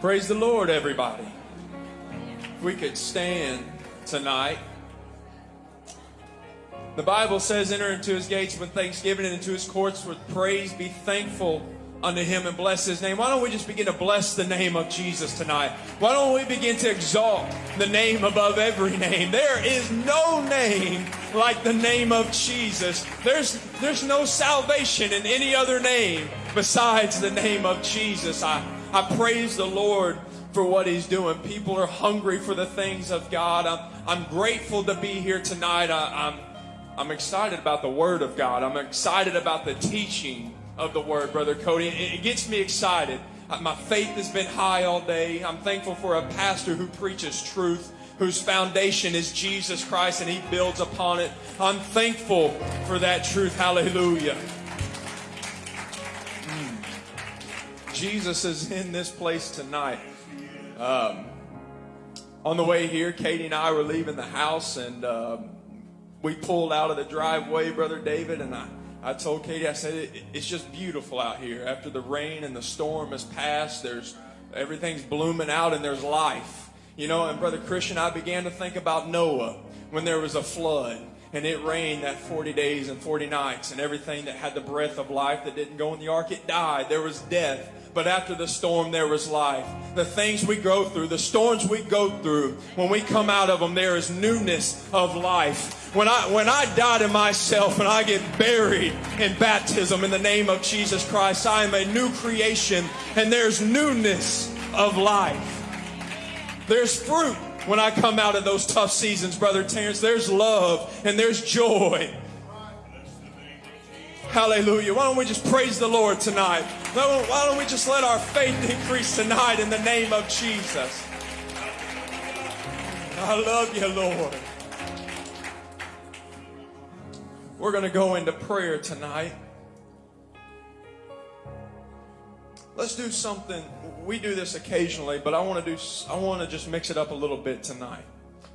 Praise the Lord, everybody. If we could stand tonight. The Bible says, enter into his gates with thanksgiving and into his courts with praise. Be thankful unto him and bless his name. Why don't we just begin to bless the name of Jesus tonight? Why don't we begin to exalt the name above every name? There is no name like the name of Jesus. There's, there's no salvation in any other name besides the name of Jesus. I, I praise the Lord for what he's doing. People are hungry for the things of God. I'm, I'm grateful to be here tonight. I, I'm, I'm excited about the Word of God. I'm excited about the teaching of the Word, Brother Cody. It, it gets me excited. My faith has been high all day. I'm thankful for a pastor who preaches truth whose foundation is Jesus Christ and he builds upon it. I'm thankful for that truth. Hallelujah. Jesus is in this place tonight. Um, on the way here, Katie and I were leaving the house, and um, we pulled out of the driveway, Brother David, and I, I told Katie, I said, it, it's just beautiful out here. After the rain and the storm has passed, there's everything's blooming out, and there's life. You know, and Brother Christian, I began to think about Noah when there was a flood and it rained that 40 days and 40 nights, and everything that had the breath of life that didn't go in the ark, it died. There was death. But after the storm, there was life. The things we go through, the storms we go through, when we come out of them, there is newness of life. When I, when I die to myself and I get buried in baptism in the name of Jesus Christ, I am a new creation and there's newness of life. There's fruit when I come out of those tough seasons, Brother Terrence. There's love and there's joy. Hallelujah. Why don't we just praise the Lord tonight? Why don't we just let our faith increase tonight in the name of Jesus? I love you, Lord. We're going to go into prayer tonight. Let's do something. We do this occasionally, but I want to do I want to just mix it up a little bit tonight.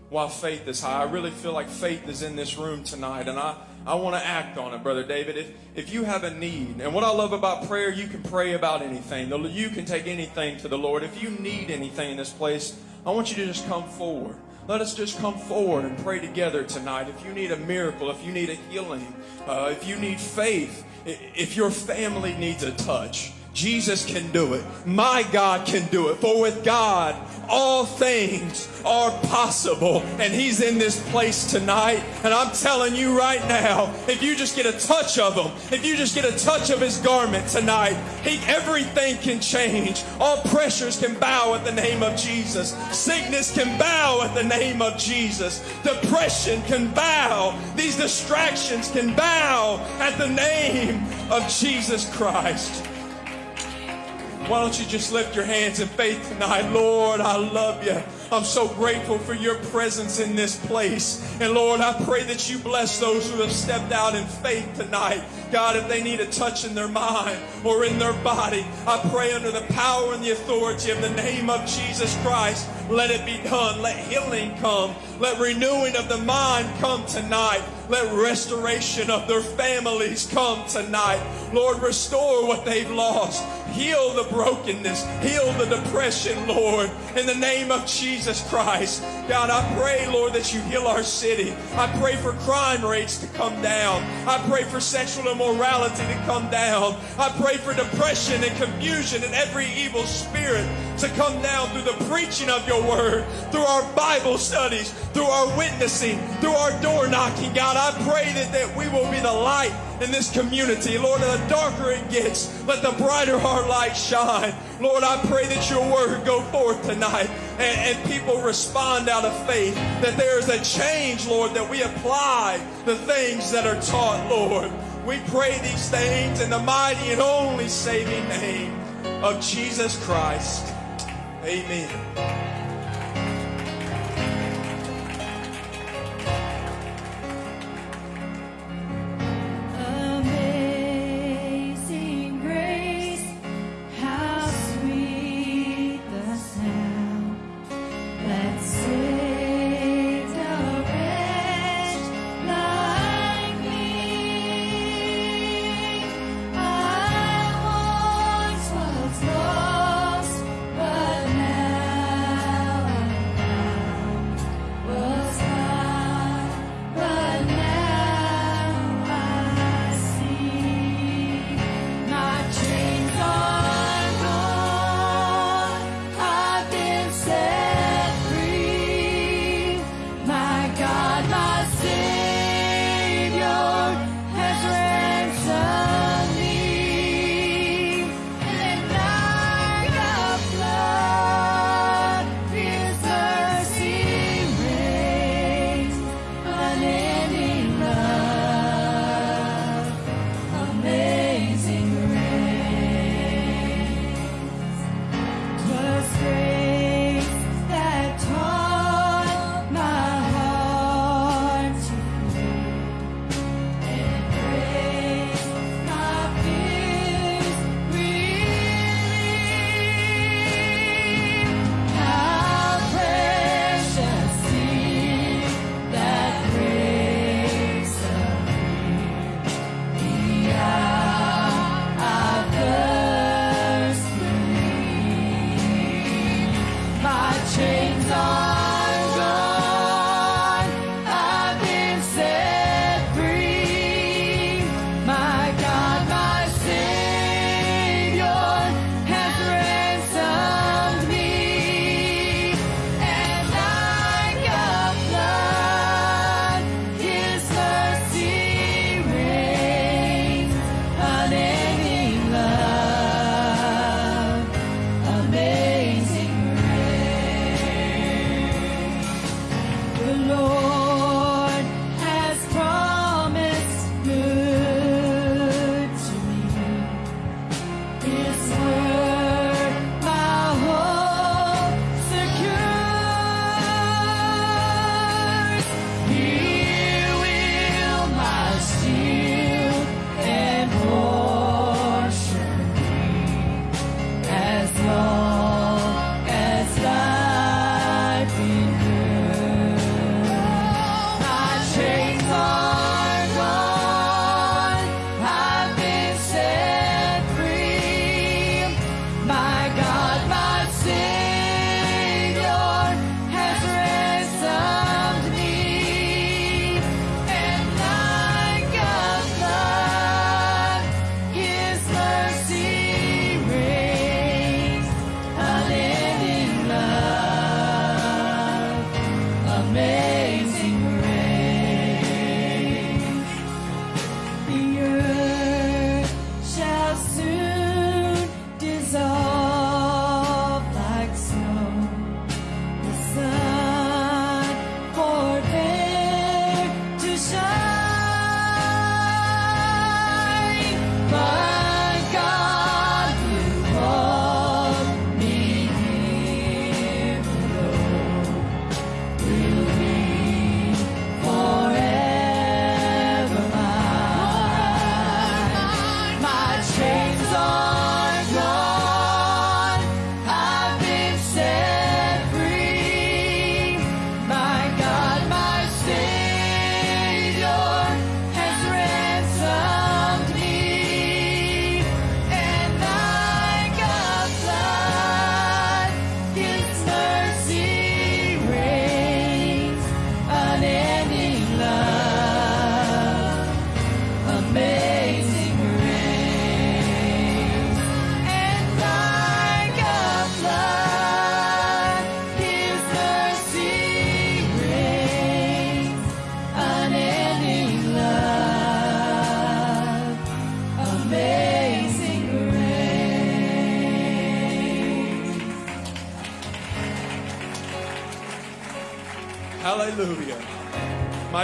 While faith is high, I really feel like faith is in this room tonight and I I want to act on it, Brother David. If, if you have a need, and what I love about prayer, you can pray about anything. You can take anything to the Lord. If you need anything in this place, I want you to just come forward. Let us just come forward and pray together tonight. If you need a miracle, if you need a healing, uh, if you need faith, if your family needs a touch, Jesus can do it. My God can do it. For with God, all things are possible. And He's in this place tonight. And I'm telling you right now, if you just get a touch of Him, if you just get a touch of His garment tonight, he, everything can change. All pressures can bow at the name of Jesus. Sickness can bow at the name of Jesus. Depression can bow. These distractions can bow at the name of Jesus Christ. Why don't you just lift your hands in faith tonight? Lord, I love you. I'm so grateful for your presence in this place. And Lord, I pray that you bless those who have stepped out in faith tonight. God, if they need a touch in their mind or in their body, I pray under the power and the authority of the name of Jesus Christ, let it be done. Let healing come. Let renewing of the mind come tonight. Let restoration of their families come tonight. Lord, restore what they've lost. Heal the brokenness. Heal the depression, Lord. In the name of Jesus Christ. God, I pray, Lord, that you heal our city. I pray for crime rates to come down. I pray for sexual immorality to come down. I pray for depression and confusion and every evil spirit to come down through the preaching of your word, through our Bible studies, through our witnessing, through our door knocking. God, I pray that, that we will be the light in this community. Lord, the darker it gets, let the brighter our light shine. Lord, I pray that your word go forth tonight and, and people respond out of faith, that there is a change, Lord, that we apply the things that are taught, Lord. We pray these things in the mighty and only saving name of Jesus Christ. Amen.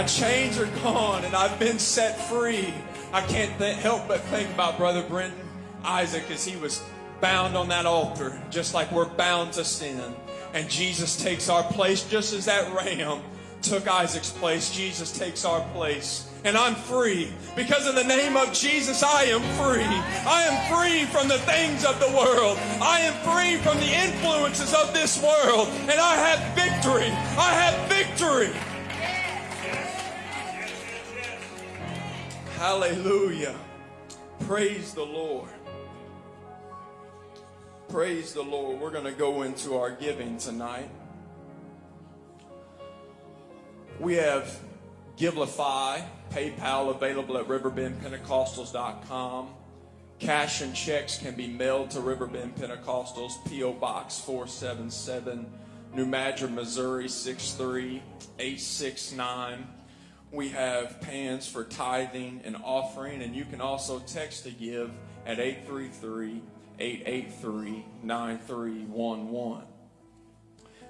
My chains are gone and I've been set free. I can't th- help but think about Brother Brenton Isaac as he was bound on that altar, just like we're bound to sin. And Jesus takes our place, just as that ram took Isaac's place. Jesus takes our place. And I'm free because in the name of Jesus, I am free. I am free from the things of the world. I am free from the influences of this world. And I have victory. I have victory. Hallelujah. Praise the Lord. Praise the Lord. We're going to go into our giving tonight. We have Givelify, PayPal available at riverbendpentecostals.com. Cash and checks can be mailed to Riverbend Pentecostals, P.O. Box 477, New Madrid, Missouri 63869. We have pans for tithing and offering, and you can also text to give at 833 883 9311.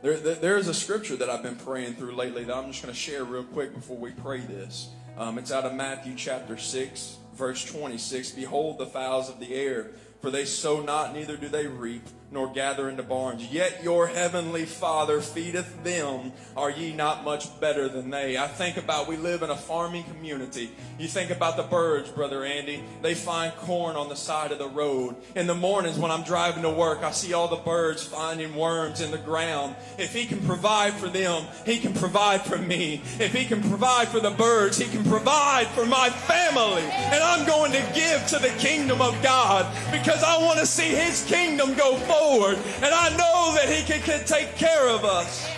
There, there is a scripture that I've been praying through lately that I'm just going to share real quick before we pray this. Um, it's out of Matthew chapter 6, verse 26. Behold the fowls of the air, for they sow not, neither do they reap nor gather into barns. Yet your heavenly Father feedeth them. Are ye not much better than they? I think about we live in a farming community. You think about the birds, Brother Andy. They find corn on the side of the road. In the mornings when I'm driving to work, I see all the birds finding worms in the ground. If He can provide for them, He can provide for me. If He can provide for the birds, He can provide for my family. And I'm going to give to the kingdom of God because I want to see His kingdom go forward forward. And I know that He can, can take care of us.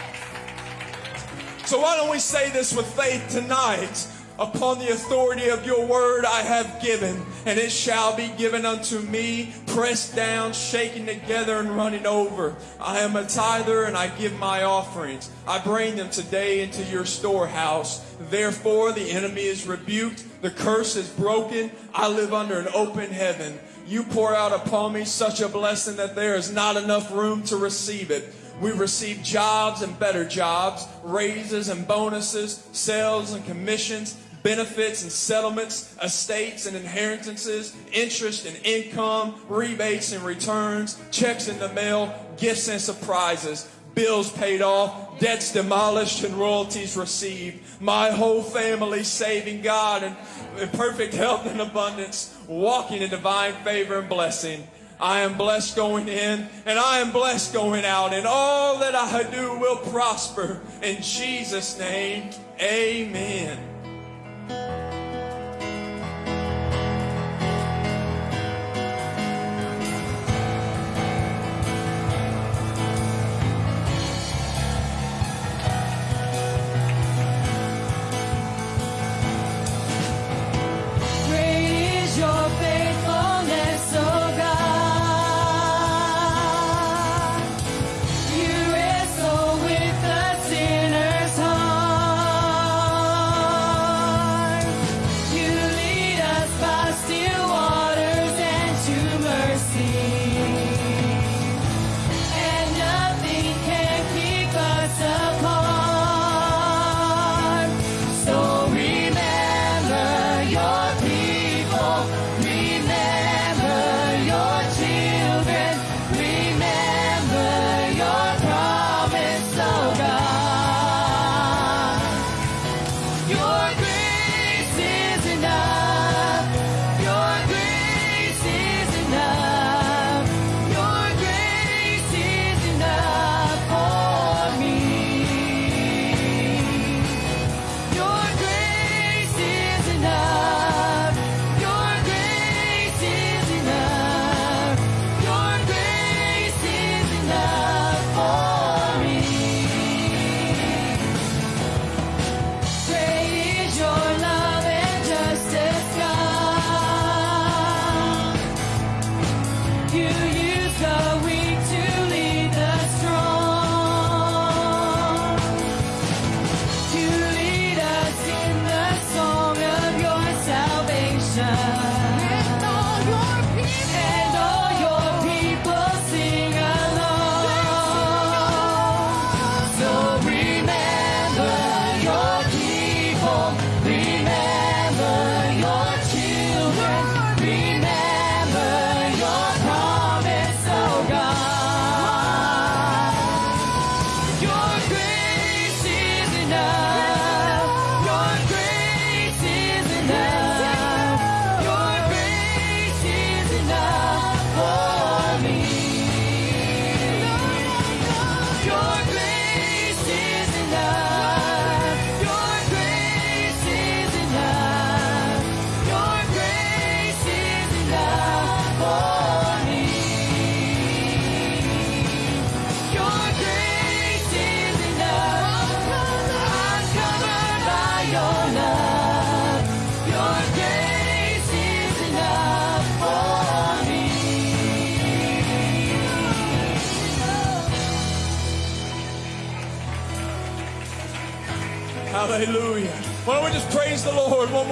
So why don't we say this with faith tonight? Upon the authority of your word I have given, and it shall be given unto me, pressed down, shaken together, and running over. I am a tither, and I give my offerings. I bring them today into your storehouse. Therefore, the enemy is rebuked, the curse is broken. I live under an open heaven. You pour out upon me such a blessing that there is not enough room to receive it. We receive jobs and better jobs, raises and bonuses, sales and commissions, benefits and settlements, estates and inheritances, interest and income, rebates and returns, checks in the mail, gifts and surprises, bills paid off, debts demolished, and royalties received. My whole family saving God and in perfect health and abundance, walking in divine favor and blessing. I am blessed going in and I am blessed going out, and all that I do will prosper. In Jesus' name, amen.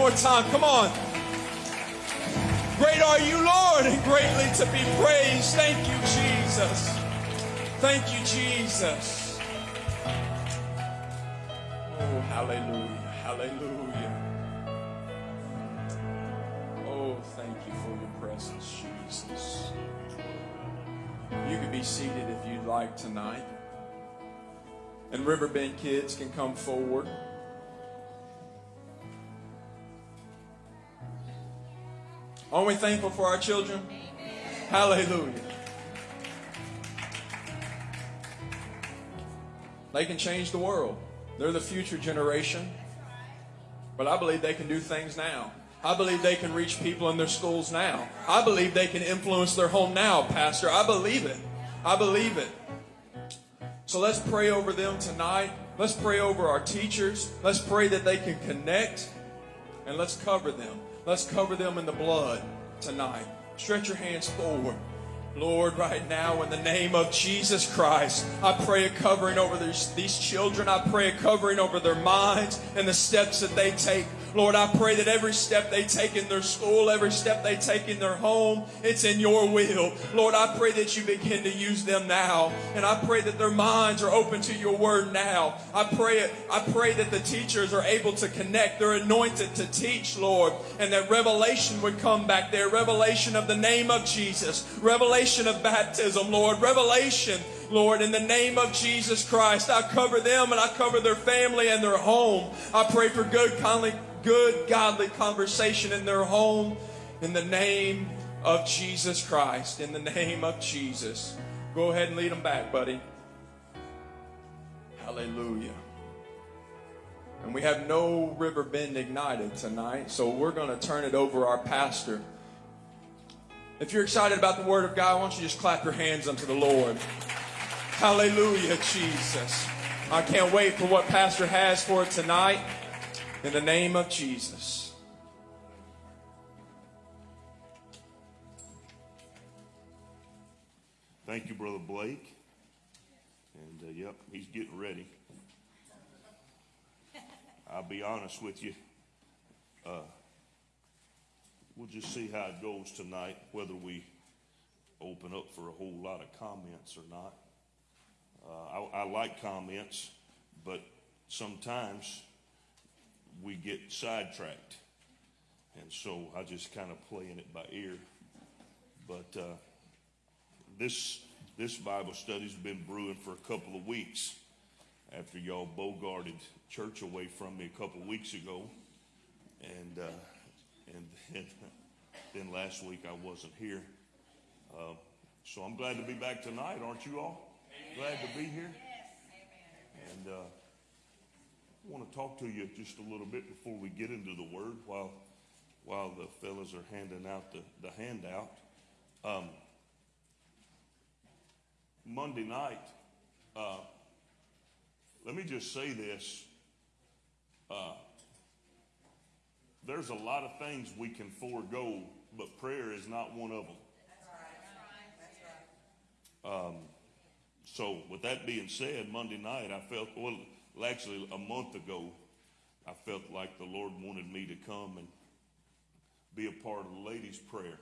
More time? Come on. Great are you, Lord, and greatly to be praised. Thank you, Jesus. Thank you, Jesus. Oh, hallelujah. Hallelujah. Oh, thank you for your presence, Jesus. You can be seated if you'd like tonight. And Riverbend kids can come forward. Aren't we thankful for our children? Amen. Hallelujah. They can change the world. They're the future generation. But I believe they can do things now. I believe they can reach people in their schools now. I believe they can influence their home now, Pastor. I believe it. I believe it. So let's pray over them tonight. Let's pray over our teachers. Let's pray that they can connect and let's cover them. Let's cover them in the blood tonight. Stretch your hands forward. Lord, right now, in the name of Jesus Christ, I pray a covering over these, these children. I pray a covering over their minds and the steps that they take. Lord, I pray that every step they take in their school, every step they take in their home, it's in your will. Lord, I pray that you begin to use them now. And I pray that their minds are open to your word now. I pray, it. I pray that the teachers are able to connect. They're anointed to teach, Lord. And that revelation would come back there. Revelation of the name of Jesus. Revelation of baptism, Lord. Revelation Lord, in the name of Jesus Christ, I cover them and I cover their family and their home. I pray for good, kindly, good, godly conversation in their home. In the name of Jesus Christ. In the name of Jesus. Go ahead and lead them back, buddy. Hallelujah. And we have no Riverbend ignited tonight, so we're going to turn it over our pastor. If you're excited about the Word of God, why don't you just clap your hands unto the Lord? Hallelujah, Jesus. I can't wait for what Pastor has for tonight. In the name of Jesus. Thank you, Brother Blake. And uh, yep, he's getting ready. I'll be honest with you. Uh, we'll just see how it goes tonight, whether we open up for a whole lot of comments or not. Uh, I, I like comments, but sometimes we get sidetracked. And so I just kind of playing it by ear. But uh, this this Bible study's been brewing for a couple of weeks after y'all bogarted church away from me a couple of weeks ago, and uh, and then, then, last week I wasn't here. Uh, so I'm glad to be back tonight, aren't you all? Glad to be here. And uh, I want to talk to you just a little bit before we get into the Word while while the fellas are handing out the, the handout. Um, Monday night, uh, let me just say this. Uh, there's a lot of things we can forego, but prayer is not one of them. Um, so, with that being said, Monday night I felt, well, actually a month ago, I felt like the Lord wanted me to come and be a part of the ladies' prayer.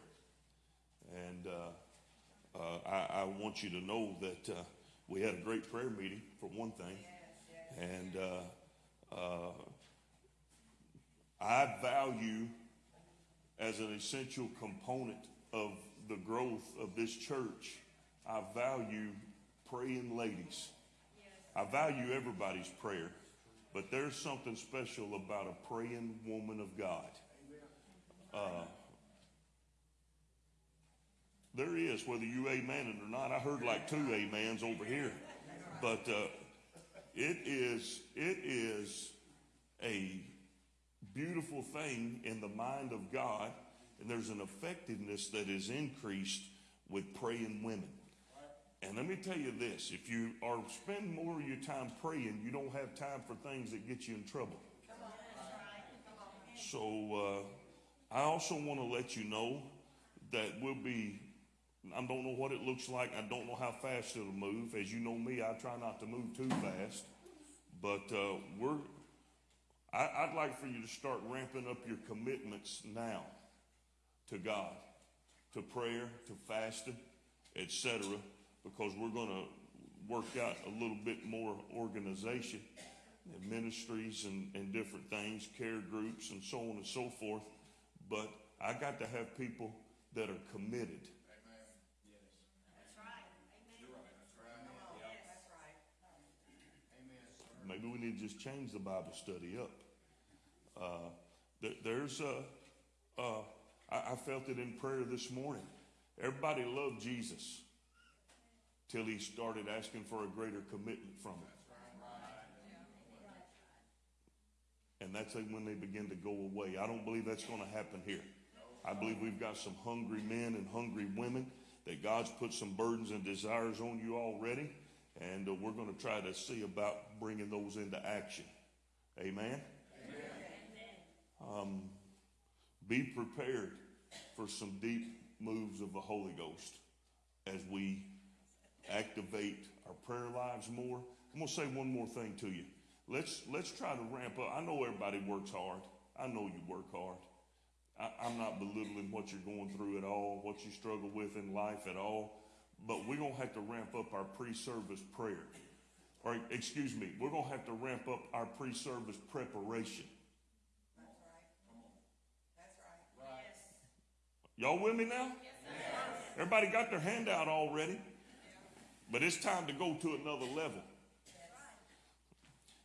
And uh, uh, I, I, want you to know that uh, we had a great prayer meeting, for one thing. And uh, uh, I value as an essential component of the growth of this church, I value praying ladies. I value everybody's prayer, but there's something special about a praying woman of God. Uh, there is, whether you amen it or not. I heard like two amens over here, but uh, it is it is a beautiful thing in the mind of God, and there's an effectiveness that is increased with praying women. And let me tell you this if you are spend more of your time praying, you don't have time for things that get you in trouble. So uh, I also want to let you know that we'll be, I don't know what it looks like. I don't know how fast it'll move. As you know me, I try not to move too fast. But uh, we're, I, I'd like for you to start ramping up your commitments now to God, to prayer, to fasting, etc., because we're going to work out a little bit more organization and ministries and, and different things, care groups, and so on and so forth. But I got to have people that are committed. Amen. Yes. That's right. Amen. Amen. Maybe we need to just change the Bible study up. Uh, there, there's a, uh, I, I felt it in prayer this morning. Everybody loved Jesus till he started asking for a greater commitment from him. And that's when they begin to go away. I don't believe that's going to happen here. I believe we've got some hungry men and hungry women that God's put some burdens and desires on you already. And uh, we're going to try to see about bringing those into action. Amen? Um, be prepared for some deep moves of the Holy Ghost as we activate our prayer lives more. I'm going to say one more thing to you. Let's, let's try to ramp up. I know everybody works hard. I know you work hard. I, I'm not belittling what you're going through at all, what you struggle with in life at all. But we're going to have to ramp up our pre-service prayer. Or, excuse me, we're going to have to ramp up our pre-service preparation. Y'all with me now? Everybody got their hand out already. But it's time to go to another level.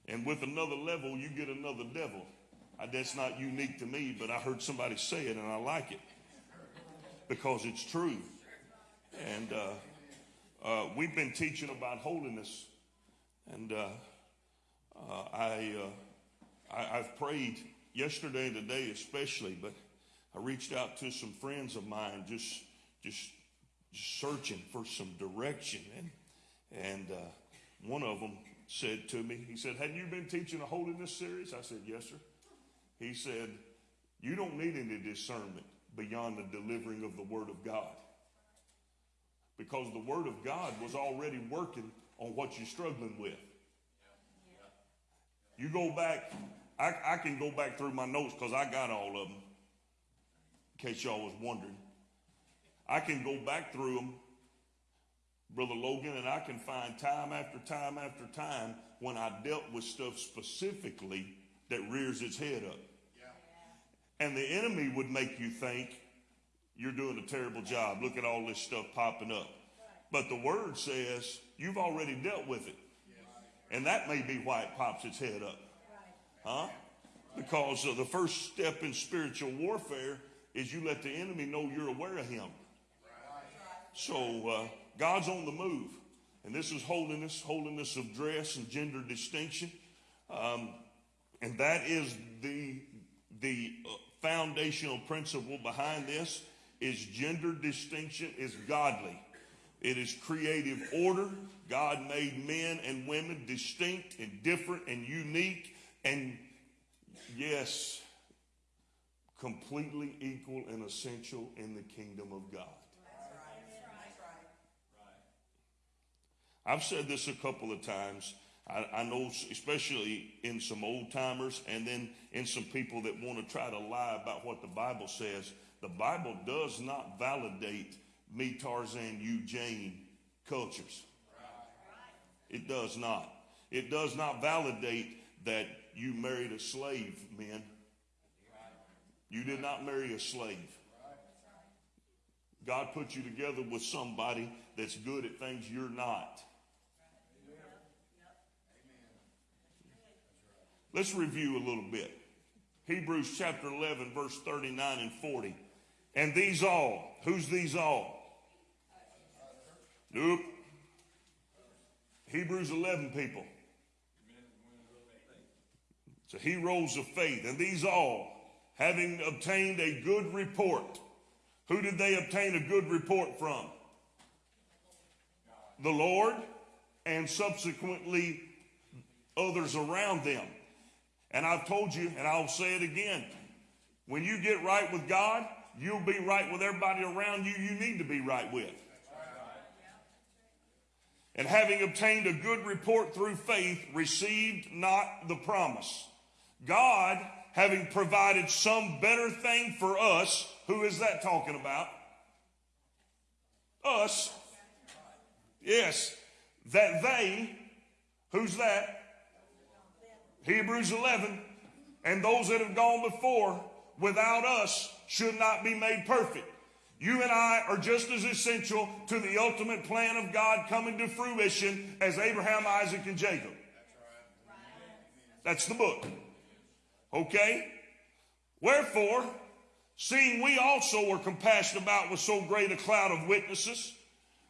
And with another level, you get another devil. That's not unique to me, but I heard somebody say it and I like it because it's true. And uh, uh, we've been teaching about holiness, and uh, uh, I, uh, I I've prayed yesterday and today especially, but I reached out to some friends of mine just just searching for some direction, and and uh, one of them said to me, he said, "Have you been teaching a holiness series?" I said, "Yes, sir." He said, "You don't need any discernment beyond the delivering of the Word of God." because the Word of God was already working on what you're struggling with. You go back, I, I can go back through my notes because I got all of them, in case y'all was wondering. I can go back through them, Brother Logan, and I can find time after time after time when I dealt with stuff specifically that rears its head up. And the enemy would make you think you're doing a terrible job. Look at all this stuff popping up. But the word says you've already dealt with it. And that may be why it pops its head up. Huh? Because the first step in spiritual warfare is you let the enemy know you're aware of him. So uh, God's on the move. And this is holiness, holiness of dress and gender distinction. Um, and that is the, the uh, foundational principle behind this is gender distinction is godly. It is creative order. God made men and women distinct and different and unique and yes, completely equal and essential in the kingdom of God. I've said this a couple of times. I, I, know, especially in some old timers and then in some people that want to try to lie about what the Bible says. The Bible does not validate me, Tarzan, you, Jane cultures. It does not. It does not validate that you married a slave, men. You did not marry a slave. God put you together with somebody that's good at things you're not. Let's review a little bit. Hebrews chapter 11, verse 39 and 40. And these all, who's these all? Nope. Hebrews 11 people. So heroes of faith. And these all, having obtained a good report. Who did they obtain a good report from? The Lord and subsequently others around them. And I've told you, and I'll say it again. When you get right with God, you'll be right with everybody around you you need to be right with. And having obtained a good report through faith, received not the promise. God, having provided some better thing for us, who is that talking about? Us. Yes. That they, who's that? Hebrews 11. And those that have gone before without us should not be made perfect. You and I are just as essential to the ultimate plan of God coming to fruition as Abraham, Isaac, and Jacob. That's the book. Okay? Wherefore, seeing we also were compassed about with so great a cloud of witnesses,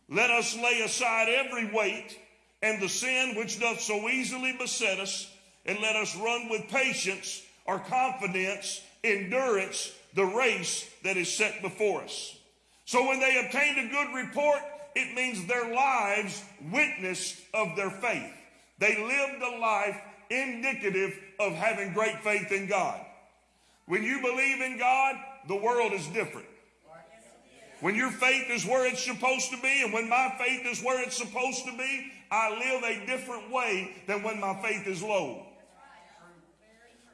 let us lay aside every weight and the sin which doth so easily beset us, and let us run with patience or confidence, endurance, the race that is set before us. So when they obtained a good report, it means their lives witnessed of their faith. They lived a life indicative of having great faith in God. When you believe in God, the world is different. When your faith is where it's supposed to be, and when my faith is where it's supposed to be, I live a different way than when my faith is low.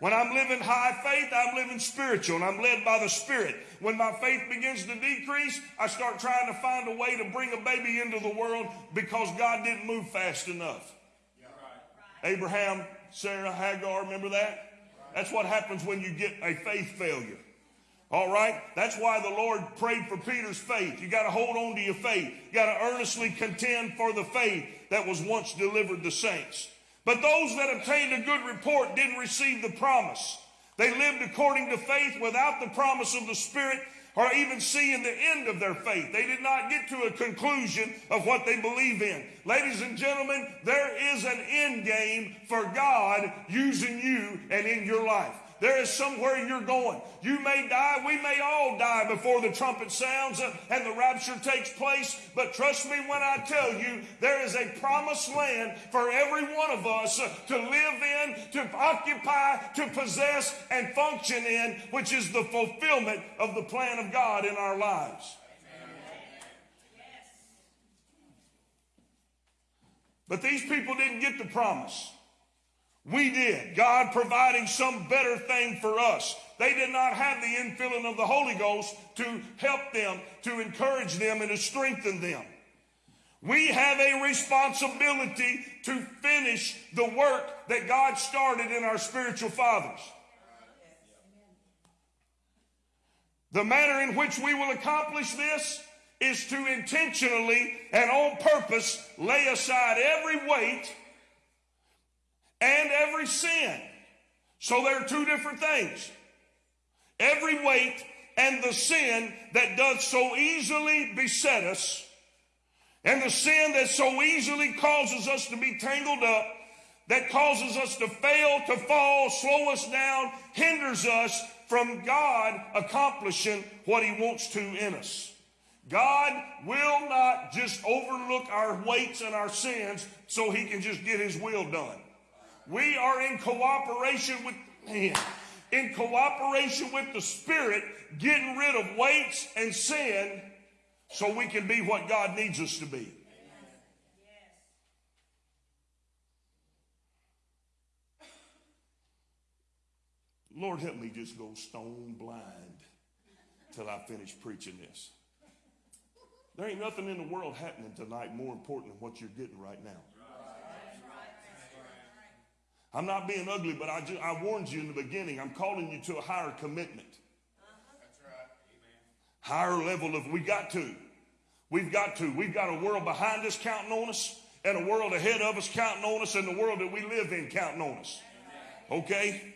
When I'm living high faith, I'm living spiritual and I'm led by the Spirit. When my faith begins to decrease, I start trying to find a way to bring a baby into the world because God didn't move fast enough. Abraham, Sarah, Hagar, remember that? That's what happens when you get a faith failure. All right? That's why the Lord prayed for Peter's faith. You got to hold on to your faith. You got to earnestly contend for the faith that was once delivered the saints. But those that obtained a good report didn't receive the promise. They lived according to faith without the promise of the Spirit or even seeing the end of their faith. They did not get to a conclusion of what they believe in. Ladies and gentlemen, there is an end game for God using you and in your life. There is somewhere you're going. You may die. We may all die before the trumpet sounds and the rapture takes place. But trust me when I tell you, there is a promised land for every one of us to live in, to occupy, to possess, and function in, which is the fulfillment of the plan of God in our lives. But these people didn't get the promise. We did. God providing some better thing for us. They did not have the infilling of the Holy Ghost to help them, to encourage them, and to strengthen them. We have a responsibility to finish the work that God started in our spiritual fathers. The manner in which we will accomplish this is to intentionally and on purpose lay aside every weight and every sin. So there are two different things. Every weight and the sin that does so easily beset us, and the sin that so easily causes us to be tangled up, that causes us to fail, to fall, slow us down, hinders us from God accomplishing what He wants to in us. God will not just overlook our weights and our sins so He can just get His will done. We are in cooperation with man, in cooperation with the Spirit, getting rid of weights and sin so we can be what God needs us to be. Lord, help me just go stone blind till I finish preaching this. There ain't nothing in the world happening tonight more important than what you're getting right now. I'm not being ugly, but I, just, I warned you in the beginning. I'm calling you to a higher commitment. That's right. Amen. Higher level of, we got to. We've got to. We've got a world behind us counting on us, and a world ahead of us counting on us, and the world that we live in counting on us. Okay?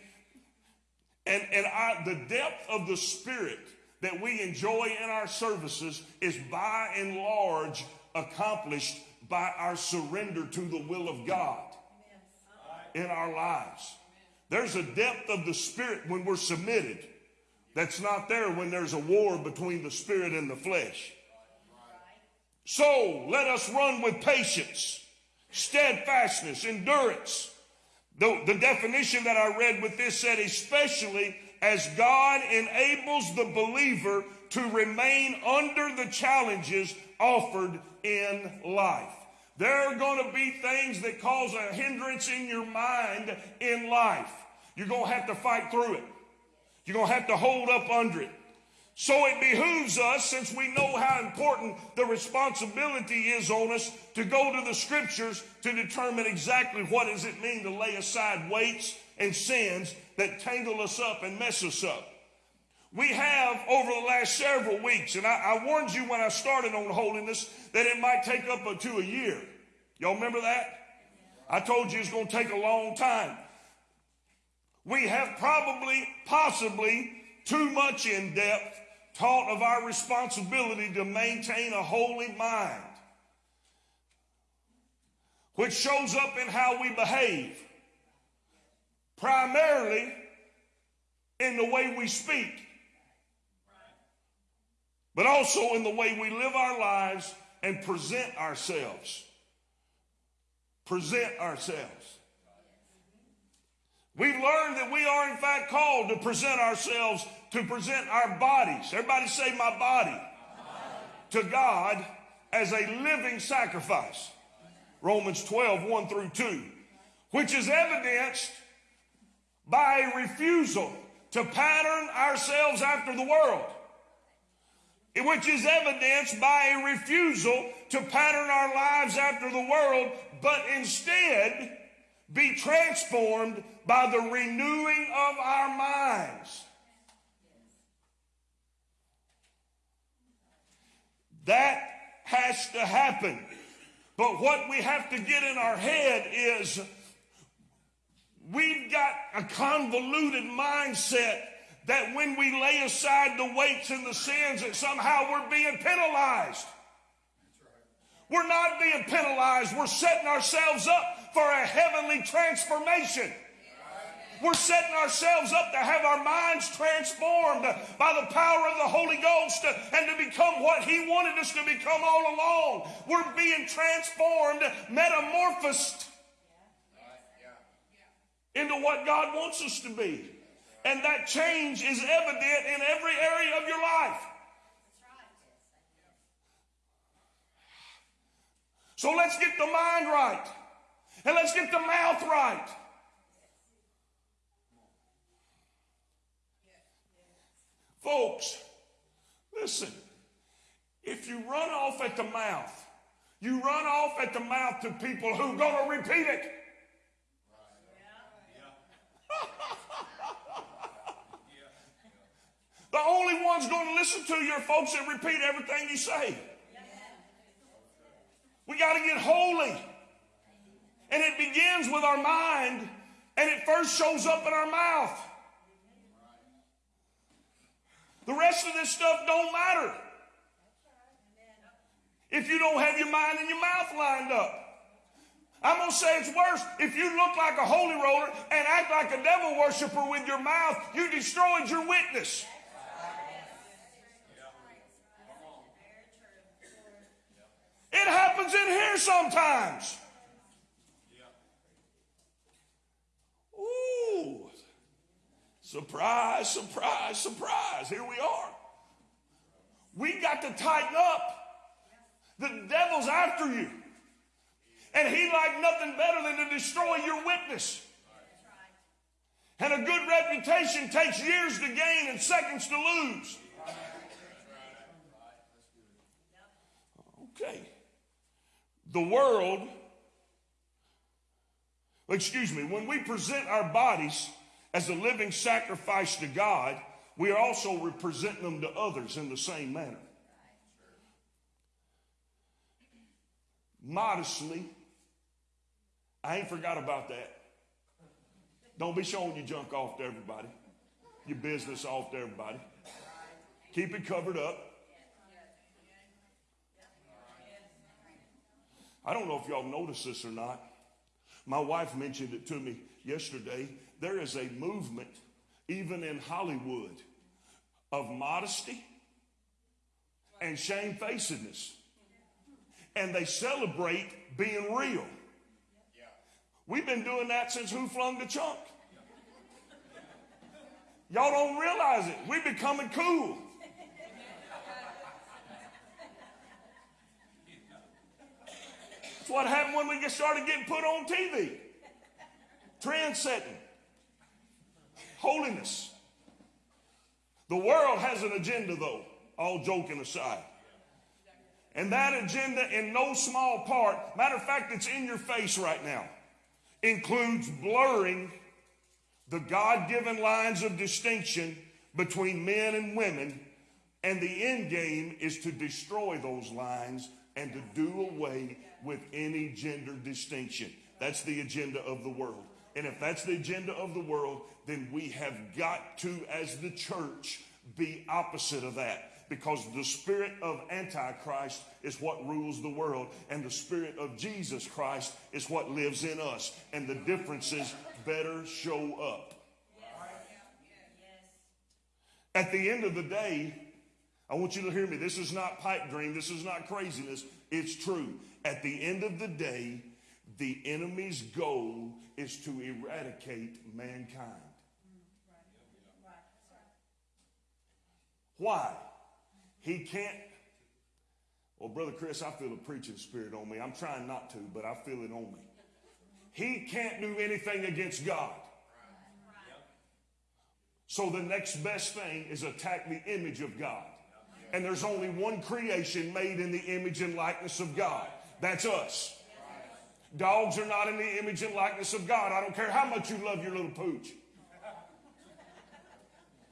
And, and I, the depth of the spirit that we enjoy in our services is by and large accomplished by our surrender to the will of God in our lives. There's a depth of the spirit when we're submitted that's not there when there's a war between the spirit and the flesh. So let us run with patience, steadfastness, endurance. The, the definition that I read with this said, especially as God enables the believer to remain under the challenges offered in life. There are going to be things that cause a hindrance in your mind in life. You're going to have to fight through it. You're going to have to hold up under it. So it behooves us, since we know how important the responsibility is on us, to go to the scriptures to determine exactly what does it mean to lay aside weights and sins that tangle us up and mess us up. We have over the last several weeks, and I, I warned you when I started on holiness that it might take up to a year. Y'all remember that? I told you it's going to take a long time. We have probably, possibly, too much in depth taught of our responsibility to maintain a holy mind, which shows up in how we behave, primarily in the way we speak, but also in the way we live our lives and present ourselves. Present ourselves. We've learned that we are, in fact, called to present ourselves, to present our bodies. Everybody say, My body. To God as a living sacrifice. Romans 12, 1 through 2. Which is evidenced by a refusal to pattern ourselves after the world. Which is evidenced by a refusal to pattern our lives after the world, but instead be transformed by the renewing of our minds. That has to happen. But what we have to get in our head is we've got a convoluted mindset that when we lay aside the weights and the sins that somehow we're being penalized. We're not being penalized. We're setting ourselves up for a heavenly transformation. We're setting ourselves up to have our minds transformed by the power of the Holy Ghost and to become what He wanted us to become all along. We're being transformed, metamorphosed into what God wants us to be. And that change is evident in every area of your life. So let's get the mind right. And let's get the mouth right. Folks, listen. If you run off at the mouth, you run off at the mouth to people who are going to repeat it. The only ones going to listen to you are folks that repeat everything you say. We got to get holy. And it begins with our mind, and it first shows up in our mouth. The rest of this stuff don't matter. If you don't have your mind and your mouth lined up. I'm going to say it's worse. If you look like a holy roller and act like a devil worshiper with your mouth, you destroyed your witness. It happens in here sometimes. Ooh. Surprise, surprise, surprise. Here we are. We got to tighten up. The devil's after you. And he liked nothing better than to destroy your witness. And a good reputation takes years to gain and seconds to lose. Okay. The world, excuse me, when we present our bodies as a living sacrifice to God, we are also representing them to others in the same manner. Modestly, I ain't forgot about that. Don't be showing your junk off to everybody, your business off to everybody. Keep it covered up. I don't know if y'all noticed this or not. My wife mentioned it to me yesterday. There is a movement, even in Hollywood, of modesty and shamefacedness. And they celebrate being real. We've been doing that since Who Flung the Chunk. Y'all don't realize it. We're becoming cool. That's what happened when we get started getting put on TV. Trend setting. holiness. The world has an agenda, though, all joking aside. And that agenda, in no small part, matter of fact, it's in your face right now, includes blurring the God given lines of distinction between men and women. And the end game is to destroy those lines and to do away with any gender distinction. That's the agenda of the world. And if that's the agenda of the world, then we have got to, as the church, be opposite of that. Because the spirit of Antichrist is what rules the world, and the spirit of Jesus Christ is what lives in us. And the differences better show up. At the end of the day, I want you to hear me. This is not pipe dream. This is not craziness. It's true. At the end of the day, the enemy's goal is to eradicate mankind. Why? He can't. Well, Brother Chris, I feel a preaching spirit on me. I'm trying not to, but I feel it on me. He can't do anything against God. So the next best thing is attack the image of God. And there's only one creation made in the image and likeness of God. That's us. Dogs are not in the image and likeness of God. I don't care how much you love your little pooch.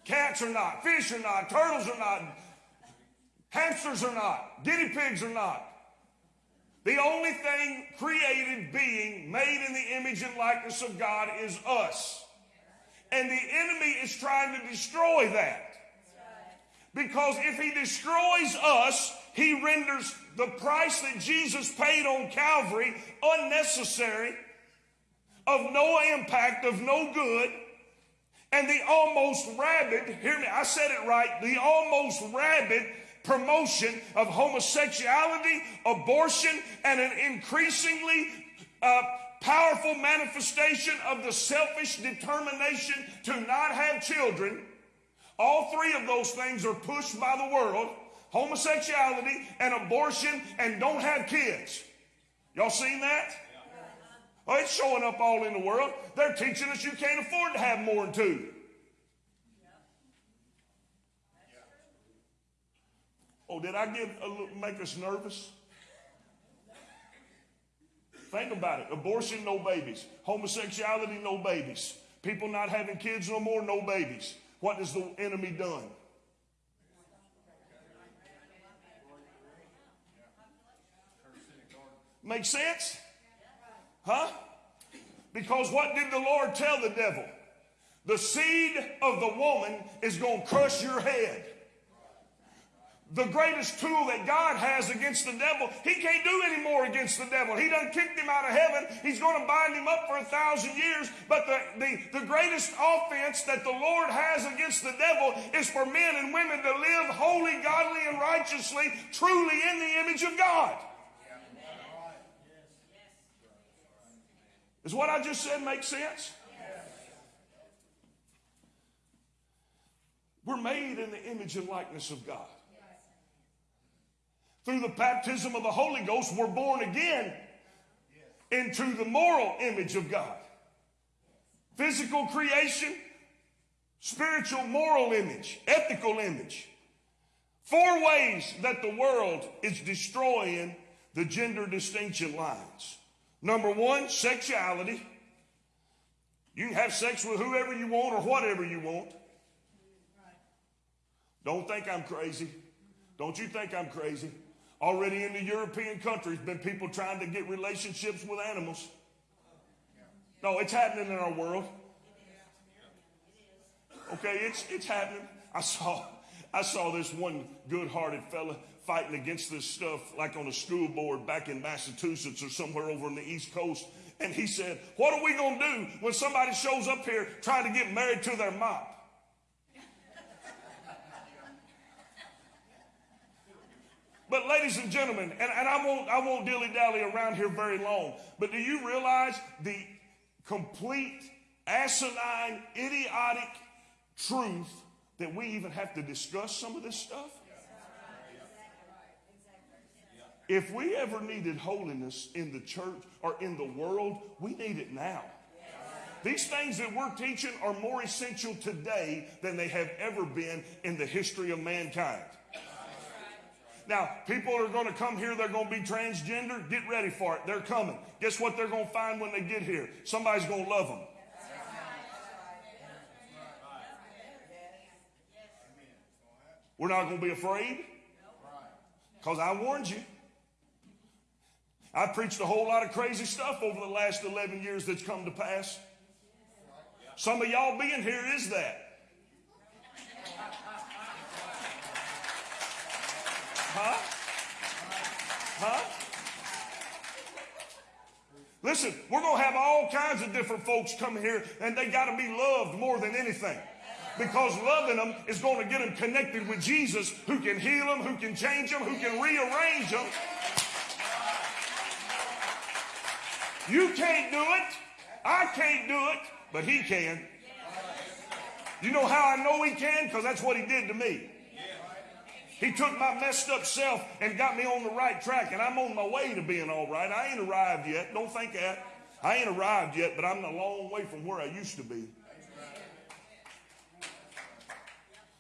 Cats are not, fish are not, turtles are not, hamsters are not, guinea pigs are not. The only thing created being made in the image and likeness of God is us. And the enemy is trying to destroy that. Because if he destroys us, he renders the price that Jesus paid on Calvary unnecessary, of no impact, of no good, and the almost rabid, hear me, I said it right, the almost rabid promotion of homosexuality, abortion, and an increasingly uh, powerful manifestation of the selfish determination to not have children. All three of those things are pushed by the world homosexuality and abortion and don't have kids. Y'all seen that? Oh, it's showing up all in the world. They're teaching us you can't afford to have more than two. Oh, did I give a, little, make us nervous? Think about it. Abortion, no babies. Homosexuality, no babies. People not having kids no more, no babies. What has the enemy done? Make sense? Huh? Because what did the Lord tell the devil? The seed of the woman is going to crush your head. The greatest tool that God has against the devil, he can't do any more against the devil. He done kicked him out of heaven. He's going to bind him up for a thousand years. But the, the, the greatest offense that the Lord has against the devil is for men and women to live holy, godly, and righteously, truly in the image of God. Is what I just said make sense? We're made in the image and likeness of God. Through the baptism of the Holy Ghost, we're born again into the moral image of God. Physical creation, spiritual moral image, ethical image. Four ways that the world is destroying the gender distinction lines. Number one, sexuality. You can have sex with whoever you want or whatever you want. Don't think I'm crazy. Don't you think I'm crazy. Already in the European countries, been people trying to get relationships with animals. No, it's happening in our world. Okay, it's it's happening. I saw I saw this one good-hearted fella fighting against this stuff like on a school board back in Massachusetts or somewhere over on the East Coast. And he said, What are we going to do when somebody shows up here trying to get married to their mop? But ladies and gentlemen, and, and I won't I won't dilly dally around here very long, but do you realize the complete asinine, idiotic truth that we even have to discuss some of this stuff? If we ever needed holiness in the church or in the world, we need it now. These things that we're teaching are more essential today than they have ever been in the history of mankind. Now, people are going to come here, they're going to be transgender. Get ready for it. They're coming. Guess what they're going to find when they get here? Somebody's going to love them. We're not going to be afraid because I warned you. I preached a whole lot of crazy stuff over the last 11 years that's come to pass. Some of y'all being here is that. Huh? Huh? Listen, we're going to have all kinds of different folks come here, and they got to be loved more than anything. Because loving them is going to get them connected with Jesus, who can heal them, who can change them, who can rearrange them. You can't do it. I can't do it, but He can. You know how I know He can? Because that's what He did to me. He took my messed up self and got me on the right track, and I'm on my way to being all right. I ain't arrived yet. Don't think that. I ain't arrived yet, but I'm a long way from where I used to be.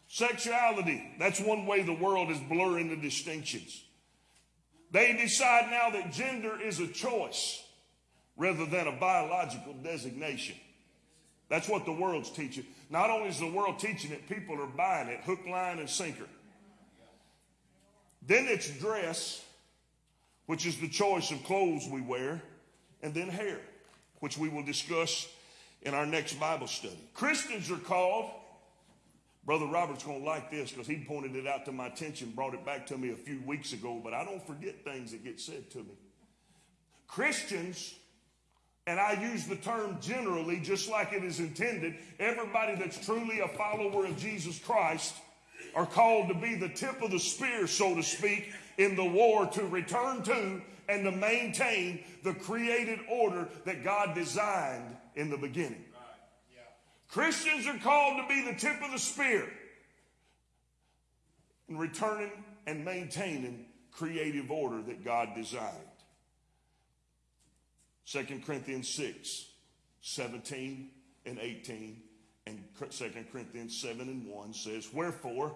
Sexuality, that's one way the world is blurring the distinctions. They decide now that gender is a choice rather than a biological designation. That's what the world's teaching. Not only is the world teaching it, people are buying it hook, line, and sinker. Then it's dress, which is the choice of clothes we wear, and then hair, which we will discuss in our next Bible study. Christians are called, Brother Robert's going to like this because he pointed it out to my attention, brought it back to me a few weeks ago, but I don't forget things that get said to me. Christians and I use the term generally just like it is intended. Everybody that's truly a follower of Jesus Christ are called to be the tip of the spear, so to speak, in the war to return to and to maintain the created order that God designed in the beginning. Christians are called to be the tip of the spear in returning and maintaining creative order that God designed. 2 Corinthians 6, 17 and 18, and 2 Corinthians 7 and 1 says, Wherefore,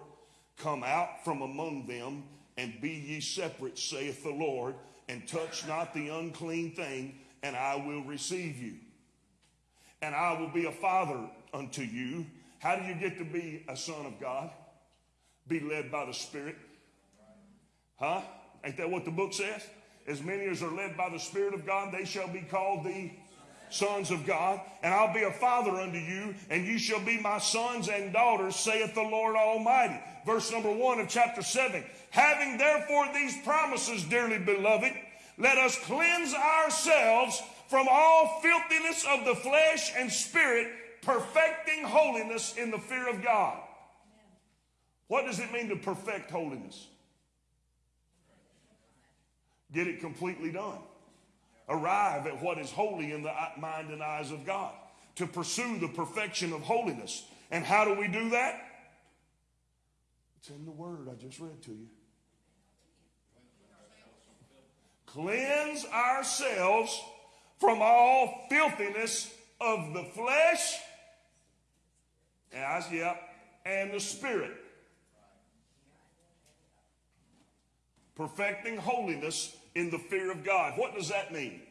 come out from among them, and be ye separate, saith the Lord, and touch not the unclean thing, and I will receive you. And I will be a father unto you. How do you get to be a son of God? Be led by the Spirit. Huh? Ain't that what the book says? As many as are led by the Spirit of God, they shall be called the sons of God. And I'll be a father unto you, and you shall be my sons and daughters, saith the Lord Almighty. Verse number one of chapter 7. Having therefore these promises, dearly beloved, let us cleanse ourselves from all filthiness of the flesh and spirit, perfecting holiness in the fear of God. What does it mean to perfect holiness? Get it completely done. Arrive at what is holy in the mind and eyes of God. To pursue the perfection of holiness. And how do we do that? It's in the word I just read to you. Cleanse ourselves from all filthiness of the flesh, as yep, and the spirit. Perfecting holiness in the fear of God. What does that mean?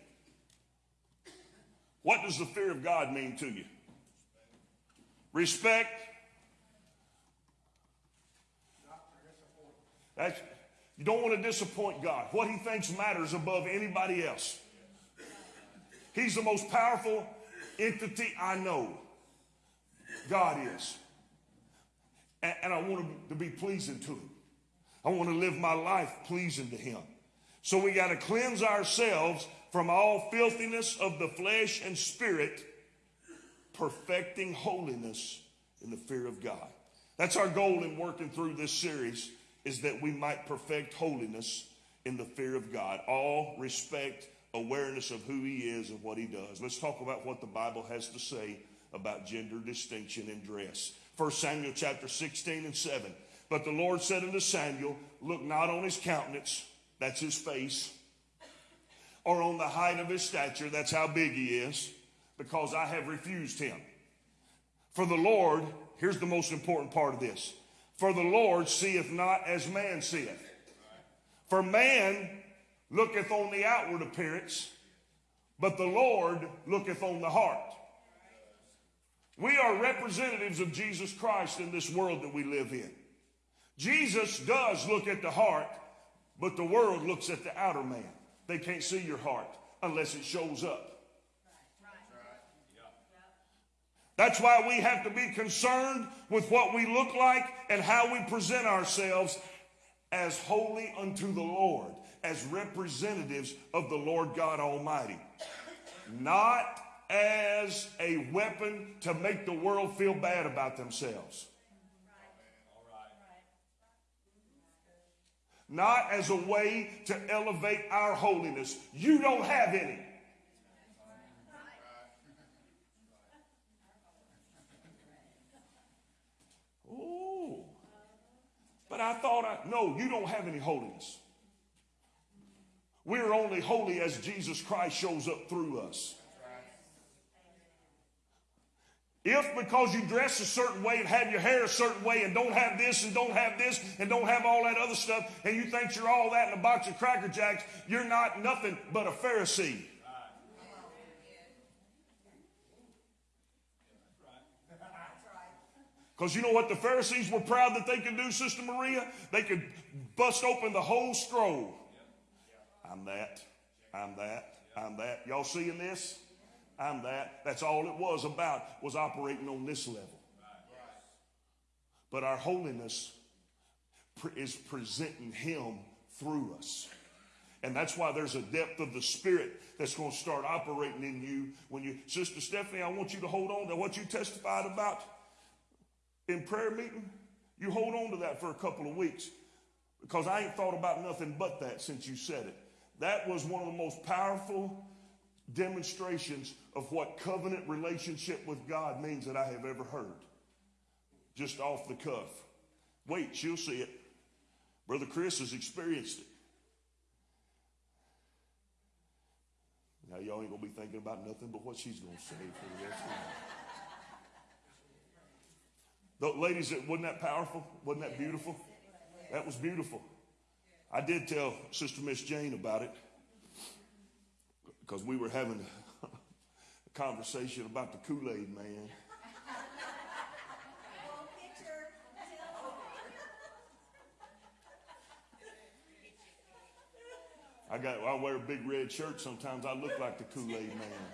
What does the fear of God mean to you? Respect. That's, you don't want to disappoint God. What he thinks matters above anybody else. He's the most powerful entity I know. God is. And, and I want to be pleasing to him. I want to live my life pleasing to him. So we got to cleanse ourselves from all filthiness of the flesh and spirit, perfecting holiness in the fear of God. That's our goal in working through this series is that we might perfect holiness in the fear of God. All respect, awareness of who he is and what he does. Let's talk about what the Bible has to say about gender distinction in dress. 1 Samuel chapter 16 and 7. But the Lord said unto Samuel, Look not on his countenance that's his face. Or on the height of his stature, that's how big he is. because I have refused him. For the Lord, here's the most important part of this. For the Lord seeth not as man seeth. For man looketh on the outward appearance, but the Lord looketh on the heart. We are representatives of Jesus Christ in this world that we live in. Jesus does look at the heart, but the world looks at the outer man. They can't see your heart unless it shows up. That's why we have to be concerned with what we look like and how we present ourselves as holy unto the Lord, as representatives of the Lord God Almighty. Not as a weapon to make the world feel bad about themselves. Not as a way to elevate our holiness. You don't have any. Oh, but I thought I, no, you don't have any holiness. We're only holy as Jesus Christ shows up through us. If because you dress a certain way and have your hair a certain way and don't have this and don't have this and don't have all that other stuff and you think you're all that in a box of Cracker Jacks, you're not nothing but a Pharisee. Because you know what the Pharisees were proud that they could do, Sister Maria? They could bust open the whole scroll. I'm that. I'm that. I'm that. Y'all seeing this? I'm that. That's all it was about, was operating on this level. But our holiness is presenting Him through us. And that's why there's a depth of the Spirit that's going to start operating in you when you, Sister Stephanie, I want you to hold on to what you testified about in prayer meeting. You hold on to that for a couple of weeks because I ain't thought about nothing but that since you said it. That was one of the most powerful demonstrations of what covenant relationship with God means that I have ever heard. Just off the cuff. Wait, she'll see it. Brother Chris has experienced it. Now, y'all ain't to be thinking about nothing but what she's to say for the rest of the. Ladies, wasn't that powerful? Wasn't that beautiful? That was beautiful. I did tell Sister Miss Jane about it because we were having a conversation about the Kool Aid man. I got I wear a big red shirt sometimes I look like the Kool-Aid man.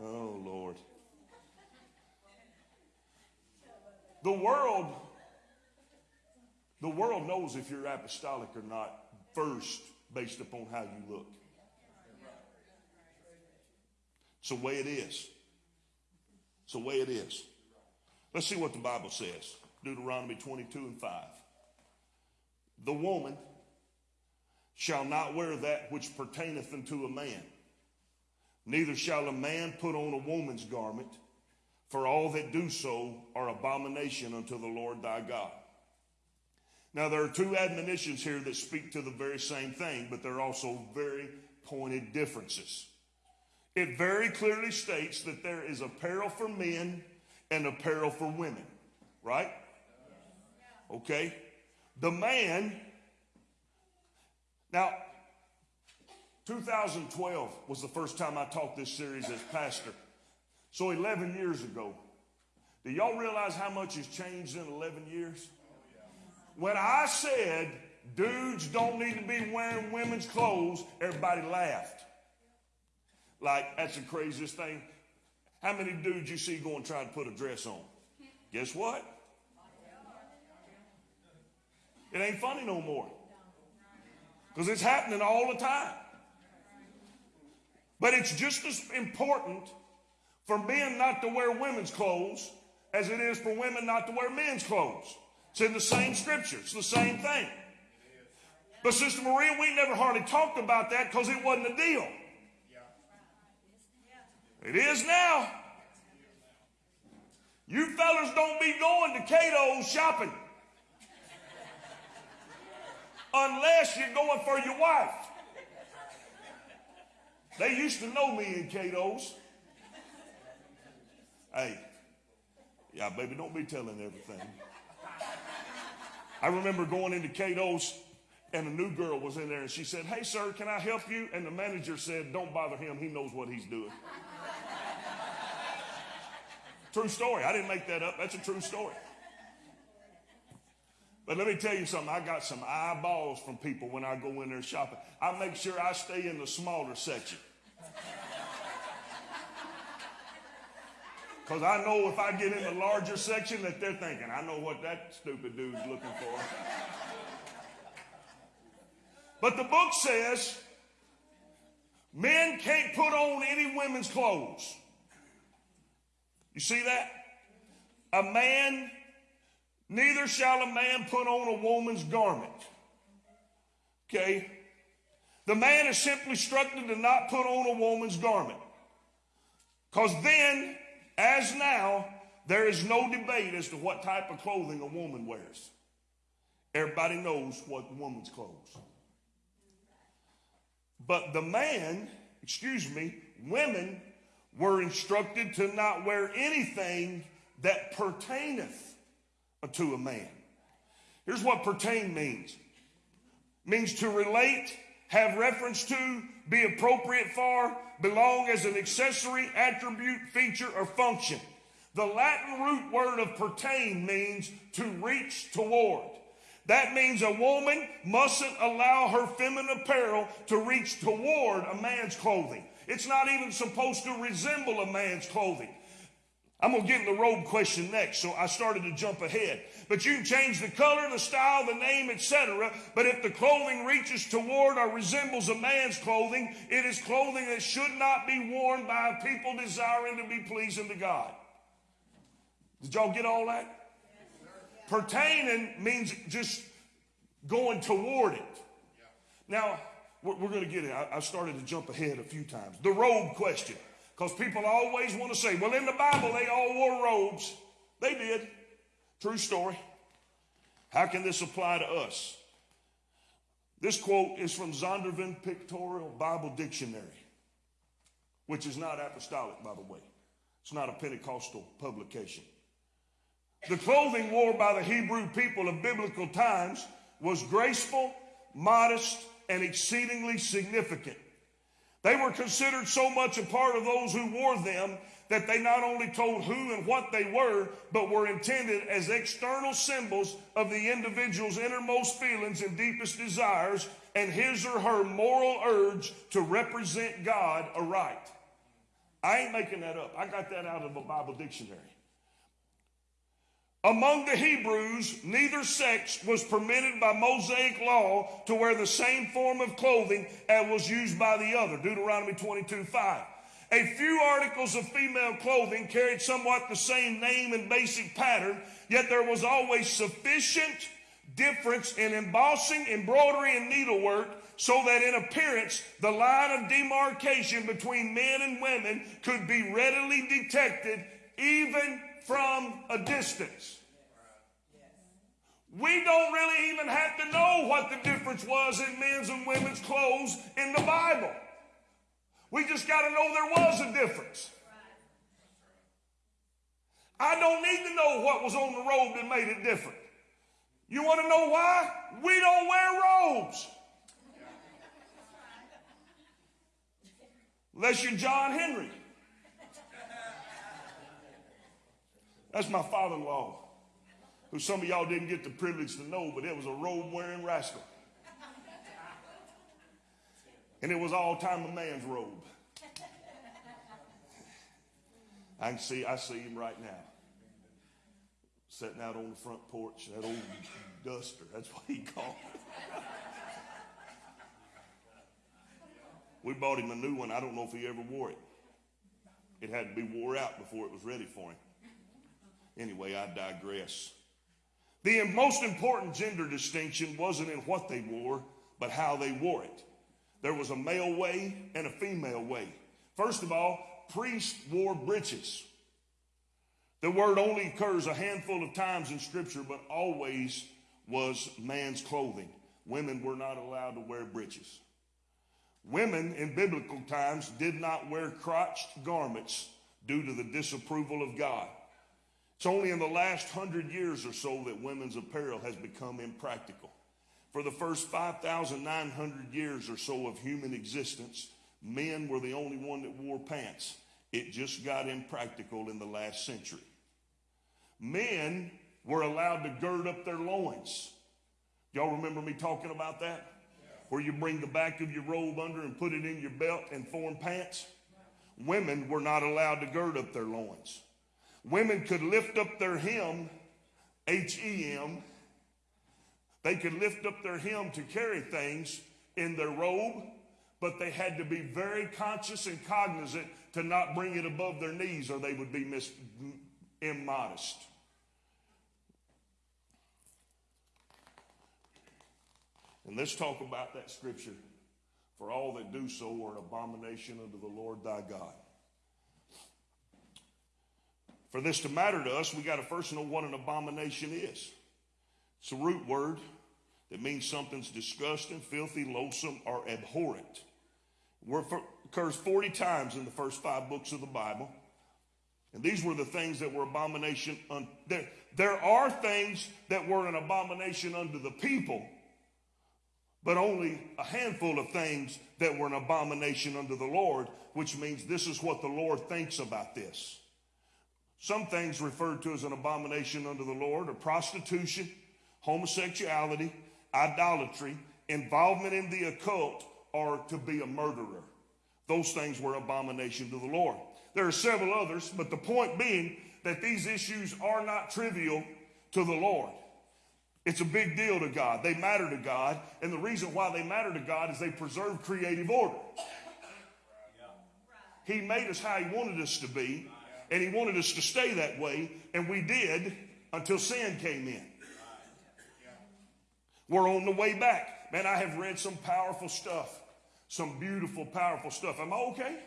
Oh Lord. The world the world knows if you're apostolic or not first based upon how you look. It's the way it is. It's the way it is. Let's see what the Bible says. Deuteronomy 22 and 5. The woman shall not wear that which pertaineth unto a man, neither shall a man put on a woman's garment, for all that do so are abomination unto the Lord thy God. Now, there are two admonitions here that speak to the very same thing, but there are also very pointed differences. It very clearly states that there is apparel for men and apparel for women, right? Okay. The man, now, 2012 was the first time I taught this series as pastor. So 11 years ago. Do y'all realize how much has changed in 11 years? When I said dudes don't need to be wearing women's clothes, everybody laughed. Like, that's the craziest thing. How many dudes you see going try to put a dress on? Guess what? It ain't funny no more. Because it's happening all the time. But it's just as important for men not to wear women's clothes as it is for women not to wear men's clothes. It's in the same scripture. It's the same thing. But Sister Maria, we never hardly talked about that because it wasn't a deal. It is now. You fellas don't be going to Cato's shopping unless you're going for your wife. They used to know me in Cato's. Hey, yeah, baby, don't be telling everything. I remember going into Cato's and a new girl was in there and she said, Hey, sir, can I help you? And the manager said, Don't bother him. He knows what he's doing. true story. I didn't make that up. That's a true story. But let me tell you something. I got some eyeballs from people when I go in there shopping. I make sure I stay in the smaller section. Because I know if I get in the larger section that they're thinking, I know what that stupid dude's looking for. But the book says men can't put on any women's clothes. You see that? A man, neither shall a man put on a woman's garment. Okay? The man is simply instructed to not put on a woman's garment. Because then, as now, there is no debate as to what type of clothing a woman wears. Everybody knows what woman's clothes. But the man, excuse me, women were instructed to not wear anything that pertaineth to a man. Here's what pertain means. Means to relate, have reference to, be appropriate for, belong as an accessory, attribute, feature, or function. The Latin root word of pertain means to reach toward. That means a woman mustn't allow her feminine apparel to reach toward a man's clothing. It's not even supposed to resemble a man's clothing. I'm going to get in the robe question next, so I started to jump ahead. But you can change the color, the style, the name, etc. But if the clothing reaches toward or resembles a man's clothing, it is clothing that should not be worn by people desiring to be pleasing to God. Did y'all get all that? Pertaining means just going toward it. Now, we're, going to get it. I started to jump ahead a few times. The robe question. Because people always want to say, well, in the Bible, they all wore robes. They did. True story. How can this apply to us? This quote is from Zondervan Pictorial Bible Dictionary, which is not apostolic, by the way. It's not a Pentecostal publication. The clothing worn by the Hebrew people of biblical times was graceful, modest, and exceedingly significant. They were considered so much a part of those who wore them that they not only told who and what they were, but were intended as external symbols of the individual's innermost feelings and deepest desires and his or her moral urge to represent God aright. I ain't making that up. I got that out of a Bible dictionary. Among the Hebrews, neither sex was permitted by Mosaic law to wear the same form of clothing as was used by the other. Deuteronomy 22 5. A few articles of female clothing carried somewhat the same name and basic pattern, yet there was always sufficient difference in embossing, embroidery, and needlework so that in appearance the line of demarcation between men and women could be readily detected even from a distance. We don't really even have to know what the difference was in men's and women's clothes in the Bible. We just got to know there was a difference. I don't need to know what was on the robe that made it different. You want to know why? We don't wear robes. Unless you're John Henry. That's my father in law, who some of y'all didn't get the privilege to know, but it was a robe wearing rascal. And it was all time a man's robe. I can see, I see him right now. Sitting out on the front porch, that old duster, that's what he called it. We bought him a new one. I don't know if he ever wore it. It had to be wore out before it was ready for him. Anyway, I digress. The most important gender distinction wasn't in what they wore, but how they wore it. There was a male way and a female way. First of all, priests wore breeches. The word only occurs a handful of times in Scripture, but always was man's clothing. Women were not allowed to wear breeches. Women in biblical times did not wear crotched garments due to the disapproval of God. It's only in the last hundred years or so that women's apparel has become impractical. For the first 5,900 years or so of human existence, men were the only one that wore pants. It just got impractical in the last century. Men were allowed to gird up their loins. Y'all remember me talking about that? Where you bring the back of your robe under and put it in your belt and form pants? Women were not allowed to gird up their loins. Women could lift up their hem, H E M. They could lift up their hem to carry things in their robe, but they had to be very conscious and cognizant to not bring it above their knees or they would be mis- immodest. And let's talk about that scripture. For all that do so are an abomination unto the Lord thy God. For this to matter to us, we got to first know what an abomination is. It's a root word that means something's disgusting, filthy, loathsome, or abhorrent. It occurs 40 times in the first five books of the Bible. And these were the things that were abomination. Un- there, there are things that were an abomination unto the people, but only a handful of things that were an abomination unto the Lord, which means this is what the Lord thinks about this. Some things referred to as an abomination unto the Lord are prostitution, homosexuality, idolatry, involvement in the occult, or to be a murderer. Those things were abomination to the Lord. There are several others, but the point being that these issues are not trivial to the Lord. It's a big deal to God. They matter to God. And the reason why they matter to God is they preserve creative order. He made us how He wanted us to be, and He wanted us to stay that way, and we did until sin came in. We're on the way back. Man, I have read some powerful stuff, some beautiful, powerful stuff. Am I okay?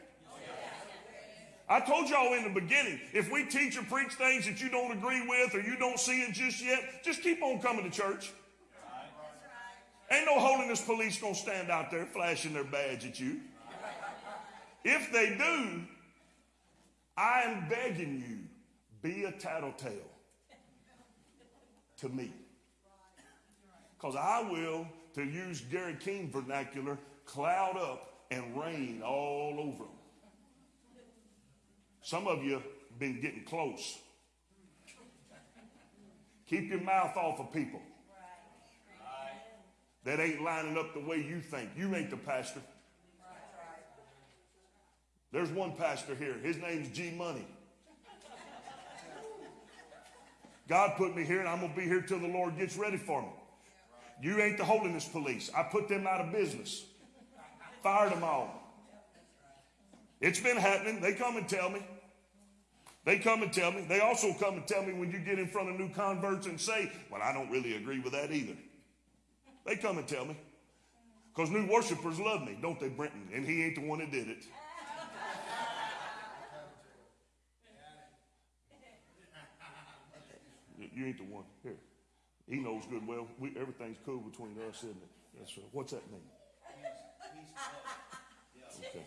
I told y'all in the beginning, if we teach or preach things that you don't agree with or you don't see it just yet, just keep on coming to church. Ain't no holiness police gonna stand out there flashing their badge at you. If they do, I am begging you, be a tattletale to me. Because I will, to use Gary King vernacular, cloud up and rain all over them. Some of you been getting close. Keep your mouth off of people that ain't lining up the way you think. You ain't the pastor. There's one pastor here. His name's G Money. God put me here, and I'm going to be here till the Lord gets ready for me. You ain't the holiness police. I put them out of business, fired them all. It's been happening. They come and tell me. They come and tell me. They also come and tell me when you get in front of new converts and say, Well, I don't really agree with that either. They come and tell me. Because new worshipers love me, don't they, Brenton? And he ain't the one that did it. You ain't the one. Here. He knows good and well. We, everything's cool between us, isn't it? That's right. What's that mean? Okay.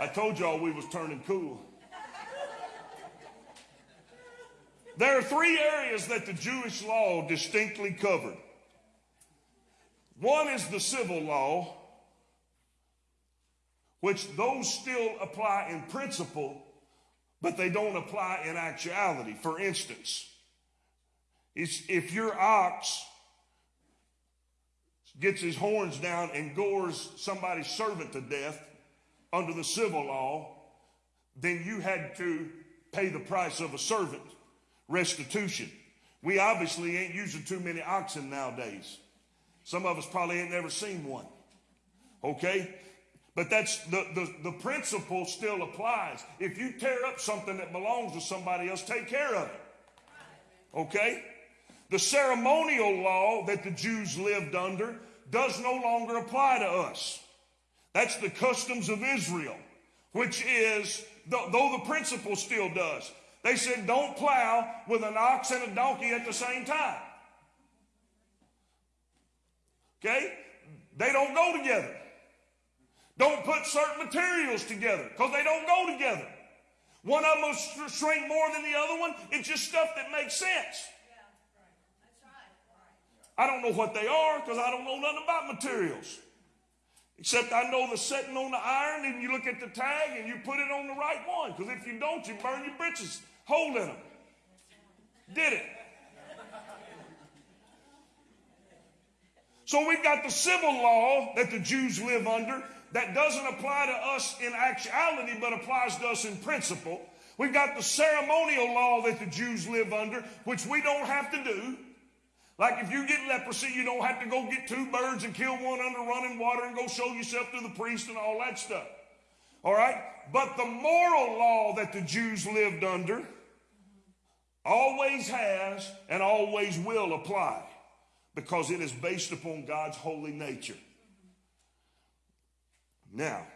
I told y'all we was turning cool. There are three areas that the Jewish law distinctly covered. One is the civil law, which those still apply in principle, but they don't apply in actuality. For instance, if your ox gets his horns down and gores somebody's servant to death under the civil law, then you had to pay the price of a servant, restitution. We obviously ain't using too many oxen nowadays. Some of us probably ain't never seen one. Okay? But that's the, the, the principle still applies. If you tear up something that belongs to somebody else, take care of it. Okay? The ceremonial law that the Jews lived under does no longer apply to us. That's the customs of Israel, which is, though the principle still does. They said, don't plow with an ox and a donkey at the same time. Okay? they don't go together. Don't put certain materials together because they don't go together. One of them will shrink more than the other one. It's just stuff that makes sense. I don't know what they are because I don't know nothing about materials. Except I know the setting on the iron and you look at the tag and you put it on the right one. Because if you don't, you burn your britches hole in them. Did it. So we've got the civil law that the Jews live under that doesn't apply to us in actuality, but applies to us in principle. We've got the ceremonial law that the Jews live under, which we don't have to do. Like if you get leprosy, you don't have to go get two birds and kill one under running water and go show yourself to the priest and all that stuff. All right? But the moral law that the Jews lived under always has and always will apply because it is based upon God's holy nature. Now,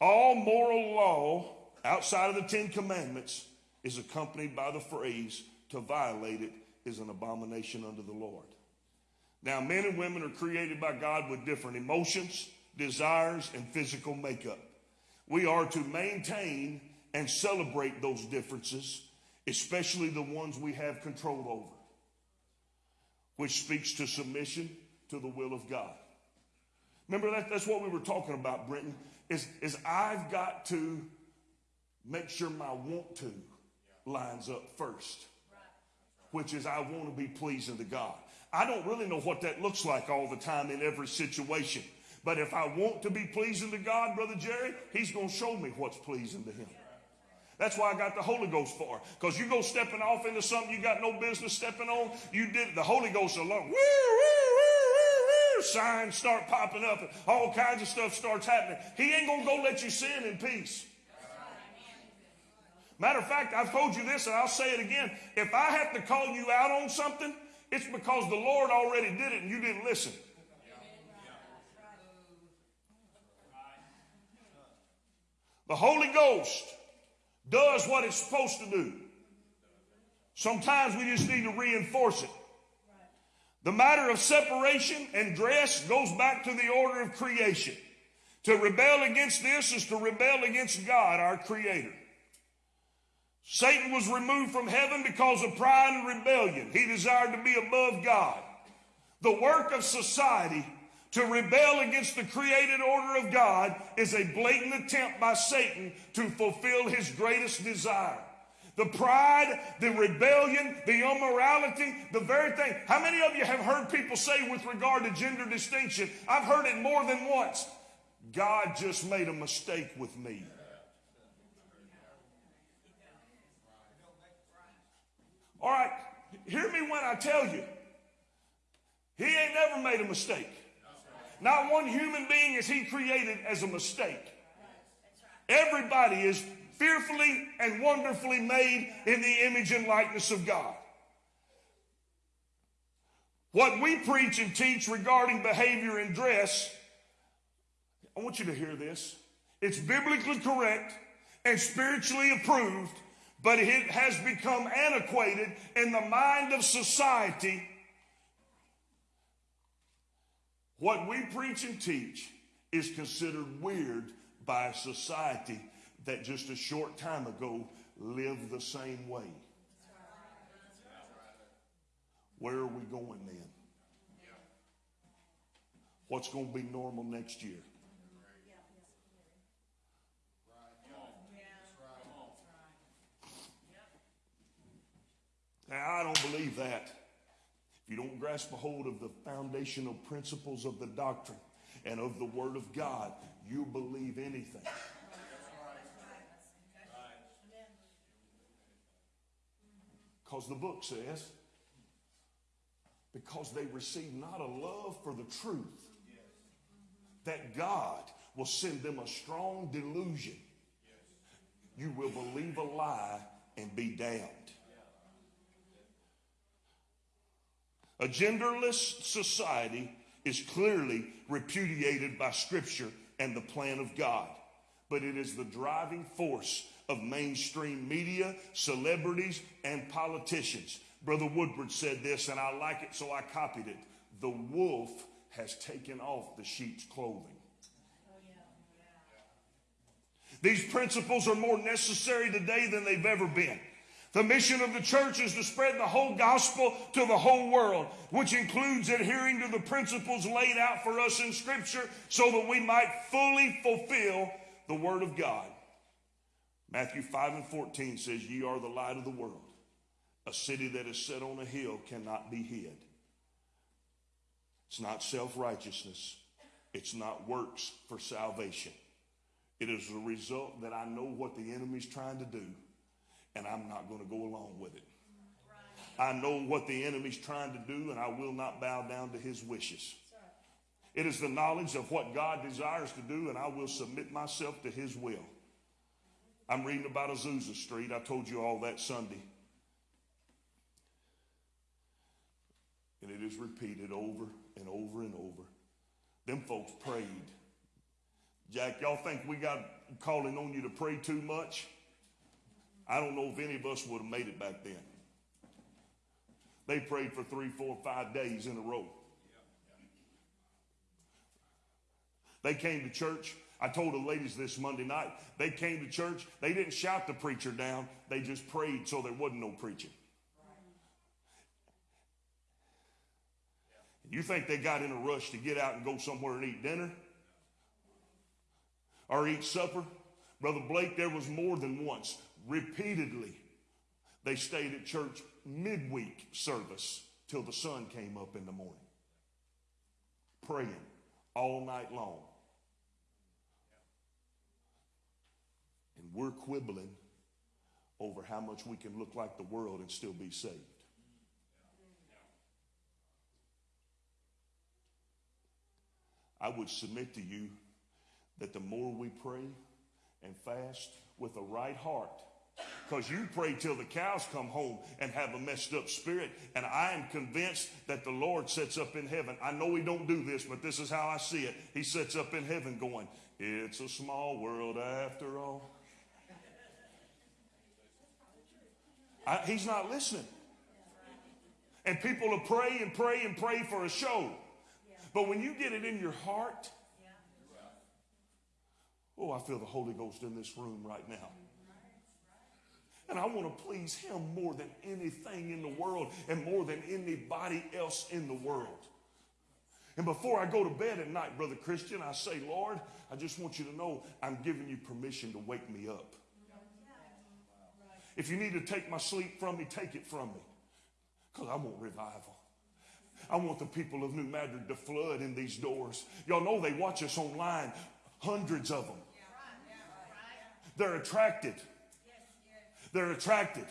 all moral law outside of the Ten Commandments is accompanied by the phrase, to violate it is an abomination unto the Lord. Now, men and women are created by God with different emotions, desires, and physical makeup. We are to maintain and celebrate those differences, especially the ones we have control over, which speaks to submission to the will of God. Remember that that's what we were talking about, Brenton. Is is I've got to make sure my want to lines up first, which is I want to be pleasing to God. I don't really know what that looks like all the time in every situation. But if I want to be pleasing to God, Brother Jerry, He's going to show me what's pleasing to Him. That's why I got the Holy Ghost for. Because you go stepping off into something you got no business stepping on, you did the Holy Ghost alone. Woo, woo, signs start popping up and all kinds of stuff starts happening. He ain't gonna go let you sin in peace. Matter of fact, I've told you this and I'll say it again. If I have to call you out on something, it's because the Lord already did it and you didn't listen. The Holy Ghost does what it's supposed to do. Sometimes we just need to reinforce it. The matter of separation and dress goes back to the order of creation. To rebel against this is to rebel against God, our Creator. Satan was removed from heaven because of pride and rebellion. He desired to be above God. The work of society to rebel against the created order of God is a blatant attempt by Satan to fulfill his greatest desire. The pride, the rebellion, the immorality, the very thing. How many of you have heard people say with regard to gender distinction? I've heard it more than once. God just made a mistake with me. All right, hear me when I tell you, he ain't never made a mistake. Not one human being is he created as a mistake. Everybody is fearfully and wonderfully made in the image and likeness of God. What we preach and teach regarding behavior and dress, I want you to hear this. It's biblically correct and spiritually approved, but it has become antiquated in the mind of society what we preach and teach is considered weird by society that just a short time ago lived the same way. Where are we going then? What's going to be normal next year? Now, I don't believe that. If you don't grasp a hold of the foundational principles of the doctrine and of the Word of God, you believe anything. Because the book says, because they receive not a love for the truth, that God will send them a strong delusion. You will believe a lie and be damned. A genderless society is clearly repudiated by Scripture and the plan of God, but it is the driving force of mainstream media, celebrities, and politicians. Brother Woodward said this, and I like it, so I copied it. The wolf has taken off the sheep's clothing. These principles are more necessary today than they've ever been. The mission of the church is to spread the whole gospel to the whole world, which includes adhering to the principles laid out for us in Scripture so that we might fully fulfill the Word of God. Matthew 5 and 14 says, Ye are the light of the world. A city that is set on a hill cannot be hid. It's not self righteousness, it's not works for salvation. It is a result that I know what the enemy's trying to do, and I'm not going to go along with it. I know what the enemy's trying to do, and I will not bow down to his wishes. It is the knowledge of what God desires to do, and I will submit myself to his will. I'm reading about Azusa Street. I told you all that Sunday. And it is repeated over and over and over. Them folks prayed. Jack, y'all think we got calling on you to pray too much? I don't know if any of us would have made it back then. They prayed for three, four, five days in a row. They came to church. I told the ladies this Monday night. They came to church. They didn't shout the preacher down. They just prayed so there wasn't no preaching. You think they got in a rush to get out and go somewhere and eat dinner? Or eat supper? Brother Blake, there was more than once, repeatedly, they stayed at church midweek service till the sun came up in the morning. Praying all night long. And we're quibbling over how much we can look like the world and still be saved. I would submit to you that the more we pray and fast with a right heart, because you pray till the cows come home and have a messed up spirit. And I am convinced that the Lord sets up in heaven. I know He don't do this, but this is how I see it. He sets up in heaven going, It's a small world after all. I, he's not listening. And people will pray and pray and pray for a show. But when you get it in your heart, oh, I feel the Holy Ghost in this room right now. And I want to please Him more than anything in the world and more than anybody else in the world. And before I go to bed at night, Brother Christian, I say, Lord, I just want you to know I'm giving you permission to wake me up. If you need to take my sleep from me, take it from me. Because I want revival. I want the people of New Madrid to flood in these doors. Y'all know they watch us online, hundreds of them. They're attracted. They're attracted.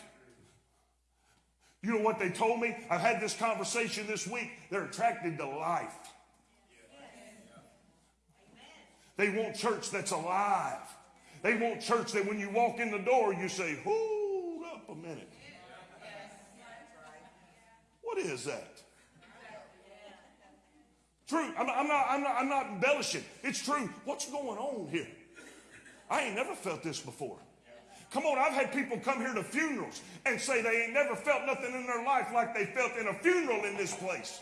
You know what they told me? I've had this conversation this week. They're attracted to life. They want church that's alive. They want church that when you walk in the door, you say, up a minute. What is that? True. I'm, I'm, not, I'm, not, I'm not embellishing. It's true. What's going on here? I ain't never felt this before. Come on, I've had people come here to funerals and say they ain't never felt nothing in their life like they felt in a funeral in this place.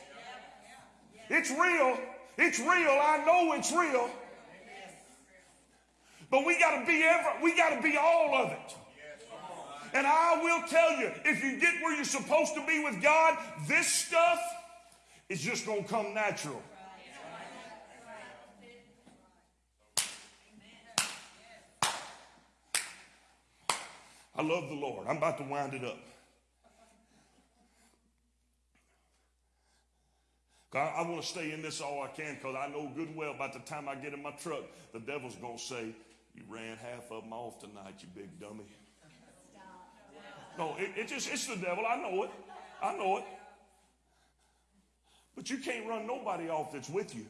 It's real. It's real. I know it's real. But we got to be ever, we got to be all of it. And I will tell you, if you get where you're supposed to be with God, this stuff is just going to come natural. I love the Lord. I'm about to wind it up. I, I want to stay in this all I can because I know good well by the time I get in my truck, the devil's going to say, You ran half of them off tonight, you big dummy. No, it, it just, it's the devil. I know it. I know it. But you can't run nobody off that's with you.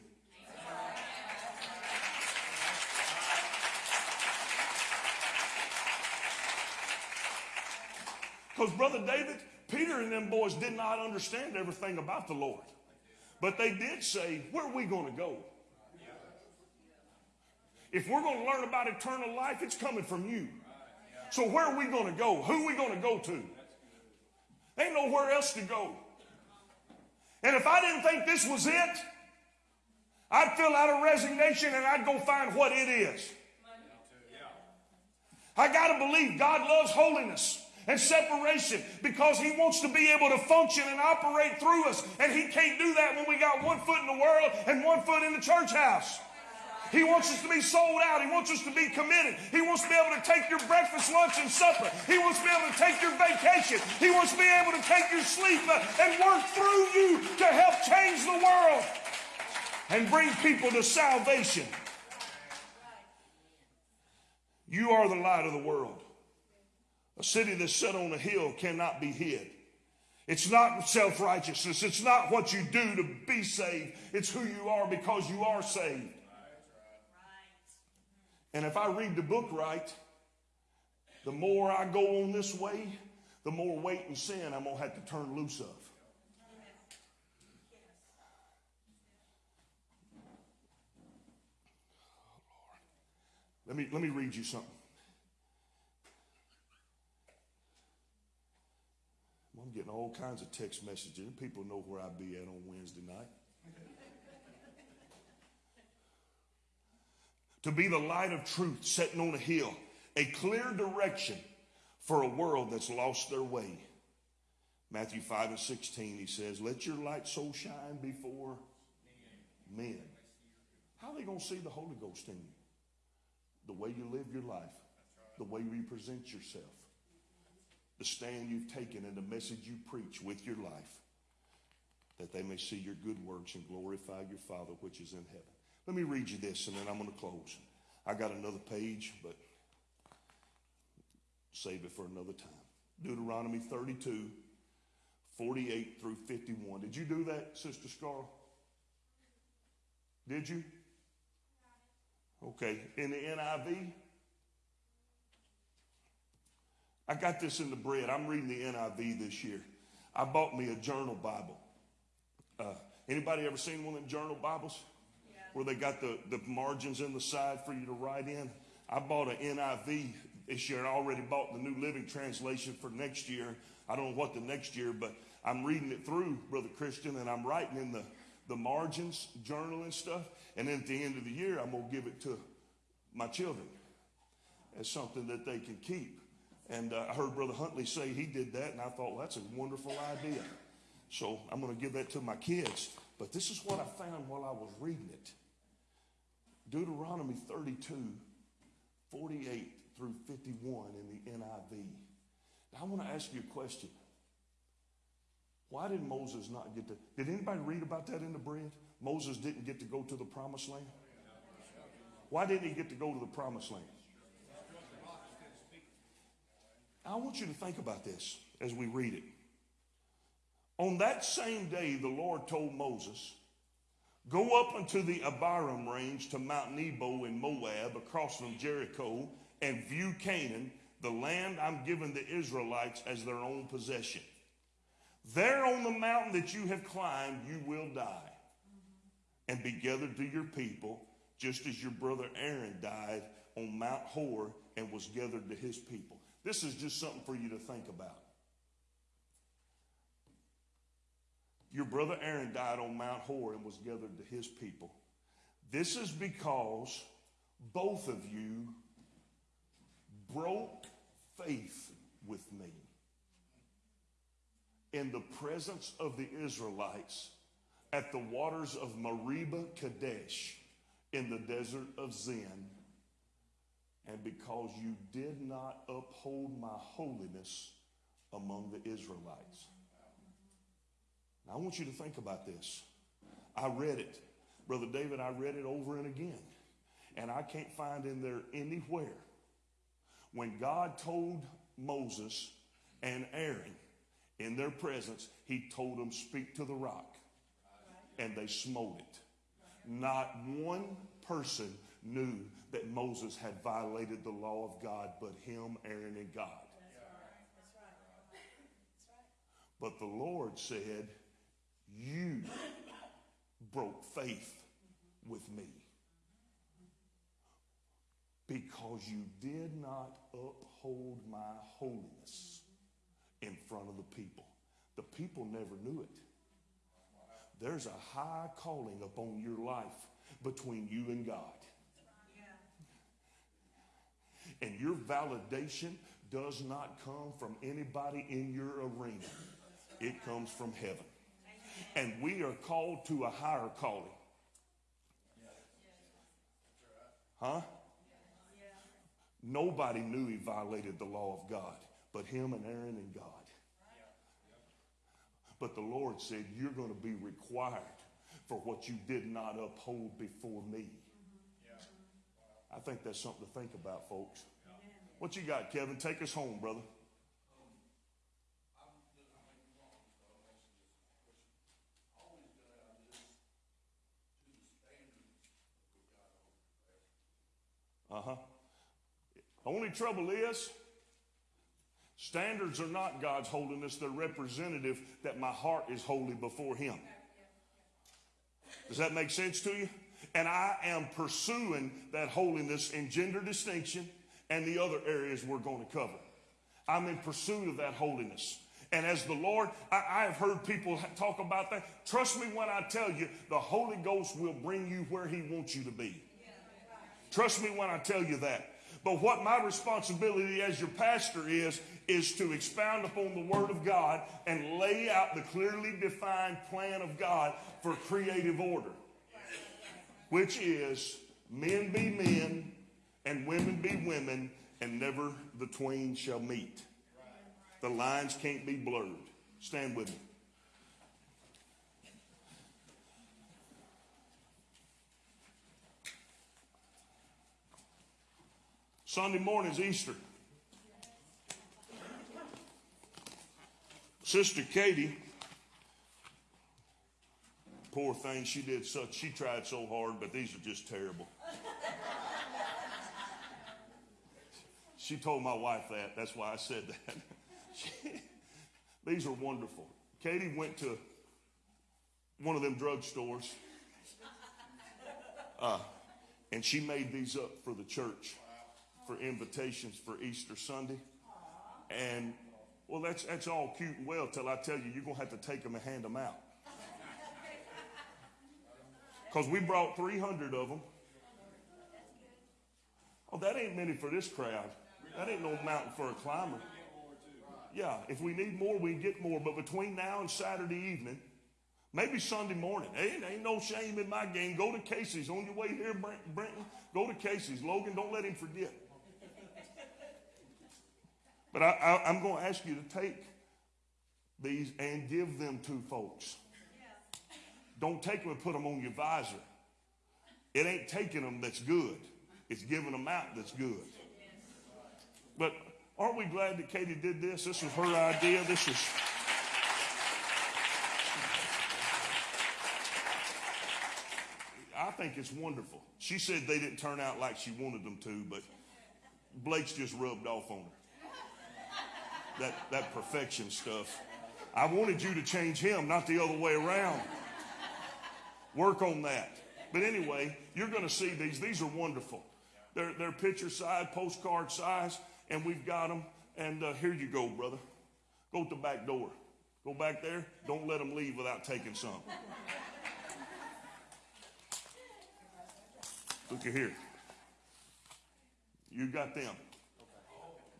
Because, Brother David, Peter and them boys did not understand everything about the Lord. But they did say, Where are we going to go? If we're going to learn about eternal life, it's coming from you. So, where are we going to go? Who are we going to go to? Ain't nowhere else to go. And if I didn't think this was it, I'd fill out a resignation and I'd go find what it is. I got to believe God loves holiness and separation because he wants to be able to function and operate through us. And he can't do that when we got one foot in the world and one foot in the church house. He wants us to be sold out. He wants us to be committed. He wants to be able to take your breakfast, lunch, and supper. He wants to be able to take your vacation. He wants to be able to take your sleep uh, and work through you to help change the world and bring people to salvation. You are the light of the world. A city that's set on a hill cannot be hid. It's not self righteousness. It's not what you do to be saved. It's who you are because you are saved. And if I read the book right, the more I go on this way, the more weight and sin I'm going to have to turn loose of. Let me, let me read you something. I'm getting all kinds of text messages. People know where I'll be at on Wednesday night. To be the light of truth setting on a hill, a clear direction for a world that's lost their way. Matthew 5 and 16, he says, Let your light so shine before men. How are they going to see the Holy Ghost in you? The way you live your life, the way you present yourself, the stand you've taken, and the message you preach with your life, that they may see your good works and glorify your Father which is in heaven. Let me read you this and then I'm going to close. I got another page, but save it for another time. Deuteronomy 32, 48 through 51. Did you do that, Sister Scar? Did you? Okay. In the NIV? I got this in the bread. I'm reading the NIV this year. I bought me a journal Bible. Uh, anybody ever seen one of them journal Bibles? Where they got the, the margins in the side for you to write in. I bought an NIV this year. I already bought the New Living Translation for next year. I don't know what the next year, but I'm reading it through, Brother Christian, and I'm writing in the, the margins, journal and stuff. And then at the end of the year, I'm going to give it to my children as something that they can keep. And uh, I heard Brother Huntley say he did that, and I thought, well, that's a wonderful idea. So I'm going to give that to my kids. But this is what I found while I was reading it. Deuteronomy 32, 48 through 51 in the NIV. Now, I want to ask you a question. Why did Moses not get to? Did anybody read about that in the bread? Moses didn't get to go to the promised land. Why didn't he get to go to the promised land? I want you to think about this as we read it. On that same day, the Lord told Moses, Go up unto the Abarim range to Mount Nebo in Moab, across from Jericho, and view Canaan, the land I'm giving the Israelites as their own possession. There on the mountain that you have climbed, you will die and be gathered to your people, just as your brother Aaron died on Mount Hor and was gathered to his people. This is just something for you to think about. Your brother Aaron died on Mount Hor and was gathered to his people. This is because both of you broke faith with me in the presence of the Israelites at the waters of Meribah Kadesh in the desert of Zin, and because you did not uphold my holiness among the Israelites. Now, I want you to think about this. I read it. Brother David, I read it over and again. And I can't find in there anywhere when God told Moses and Aaron in their presence, he told them, Speak to the rock. And they smote it. Not one person knew that Moses had violated the law of God but him, Aaron, and God. But the Lord said, you broke faith with me because you did not uphold my holiness in front of the people. The people never knew it. there's a high calling upon your life between you and God. And your validation does not come from anybody in your arena. It comes from heaven. And we are called to a higher calling. Huh? Nobody knew he violated the law of God, but him and Aaron and God. But the Lord said, You're going to be required for what you did not uphold before me. I think that's something to think about, folks. What you got, Kevin? Take us home, brother. Uh huh. Only trouble is, standards are not God's holiness, they're representative that my heart is holy before Him. Does that make sense to you? And I am pursuing that holiness in gender distinction and the other areas we're going to cover. I'm in pursuit of that holiness. And as the Lord, I, I, have heard people talk about that. Trust me when I tell you, the Holy Ghost will bring you where He wants you to be. Trust me when I tell you that. But what my responsibility as your pastor is, is to expound upon the Word of God and lay out the clearly defined plan of God for creative order, which is men be men and women be women, and never the twain shall meet. The lines can't be blurred. Stand with me. Sunday morning's Easter. Sister Katie, poor thing, she did such, she tried so hard, but these are just terrible. She told my wife that. That's why I said that. She, these are wonderful. Katie went to one of them drugstores, uh, and she made these up for the church for invitations for Easter Sunday. And well, that's that's all cute and well till I tell you you're gonna have to take them and hand them out. Because we brought 300 of them. Oh, that ain't many for this crowd. That ain't no mountain for a climber. Yeah, if we need more, we get more. But between now and Saturday evening, maybe Sunday morning, ain't, ain't no shame in my game. Go to Casey's on your way here, Brenton. Go to Casey's. Logan, don't let him forget. But I, am going to ask you to take these and give them to folks. Don't take them and put them on your visor. It ain't taking them that's good. It's giving them out that's good. But aren't we glad that Katie did this? This was her idea. This is. I think it's wonderful. She said they didn't turn out like she wanted them to, but Blake's just rubbed off on her. That, that perfection stuff. I wanted you to change him, not the other way around. Work on that. But anyway, you're going to see these. These are wonderful. They're, they're picture size, postcard size and we've got them. And uh, here you go, brother. Go to the back door. Go back there. Don't let them leave without taking some. Look at here. You got them.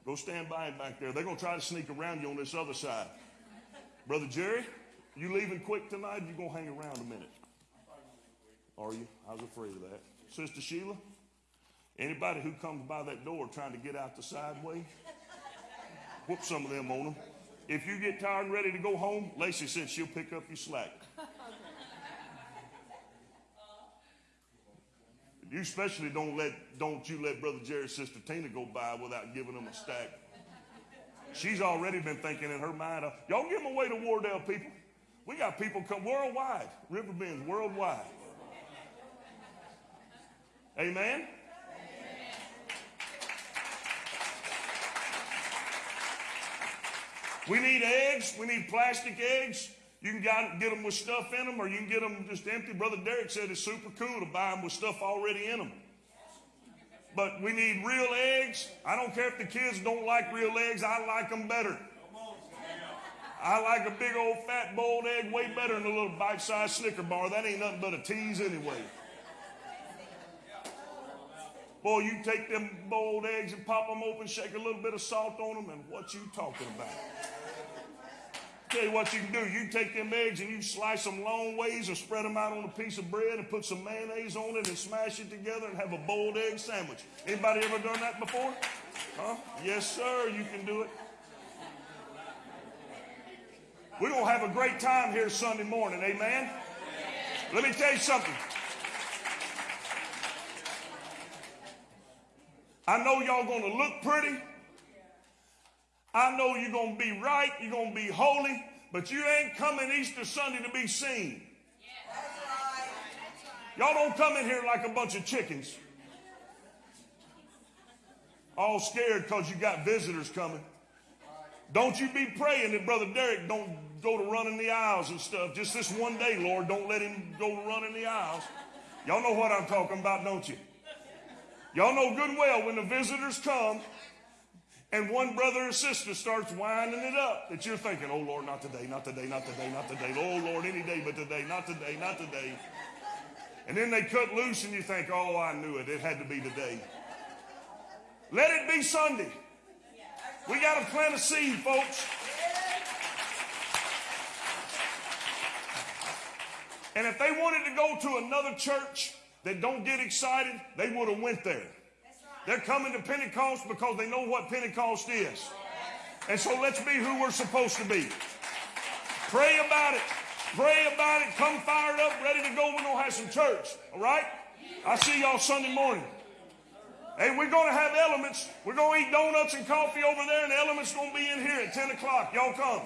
Go stand by him back there. They're going to try to sneak around you on this other side. Brother Jerry, you leaving quick tonight? You going to hang around a minute? Are you? I was afraid of that. Sister Sheila? Anybody who comes by that door trying to get out the side way, whoop some of them on them. If you get tired and ready to go home, Lacey said she'll pick up your slack. You especially don't let don't you let Brother Jerry's sister Tina go by without giving them a stack. She's already been thinking in her mind, uh, y'all give them away to Wardell people. We got people come worldwide, Riverbend's worldwide. Amen. We need eggs. We need plastic eggs. You can get them with stuff in them, or you can get them just empty. Brother Derek said it's super cool to buy them with stuff already in them. But we need real eggs. I don't care if the kids don't like real eggs. I like them better. I like a big old fat boiled egg way better than a little bite-sized Snicker bar. That ain't nothing but a tease anyway. Boy, you take them boiled eggs and pop them open, shake a little bit of salt on them, and what you talking about? Tell you what you can do. You take them eggs and you slice them long ways and spread them out on a piece of bread and put some mayonnaise on it and smash it together and have a boiled egg sandwich. Anybody ever done that before? Huh? Yes, sir, you can do it. We're going to have a great time here Sunday morning, amen? Let me tell you something. I know y'all going to look pretty. I know you're going to be right. You're going to be holy. But you ain't coming Easter Sunday to be seen. Y'all don't come in here like a bunch of chickens. All scared because you got visitors coming. Don't you be praying that Brother Derek don't go to running the aisles and stuff. Just this one day, Lord, don't let him go to running the aisles. Y'all know what I'm talking about, don't you? Y'all know good and well when the visitors come and one brother or sister starts winding it up that you're thinking, oh Lord, not today, not today, not today, not today. Oh Lord, any day but today, not today, not today. And then they cut loose and you think, oh, I knew it. It had to be today. Let it be Sunday. We got to plant a seed, folks. And if they wanted to go to another church that don't get excited, they would have went there. They're coming to Pentecost because they know what Pentecost is. And so let's be who we're supposed to be. Pray about it. Pray about it. Come fired up, ready to go. We're going to have some church. All right? I'll see y'all Sunday morning. Hey, we're going to have elements. We're going to eat donuts and coffee over there, and elements going to be in here at 10 o'clock. Y'all come.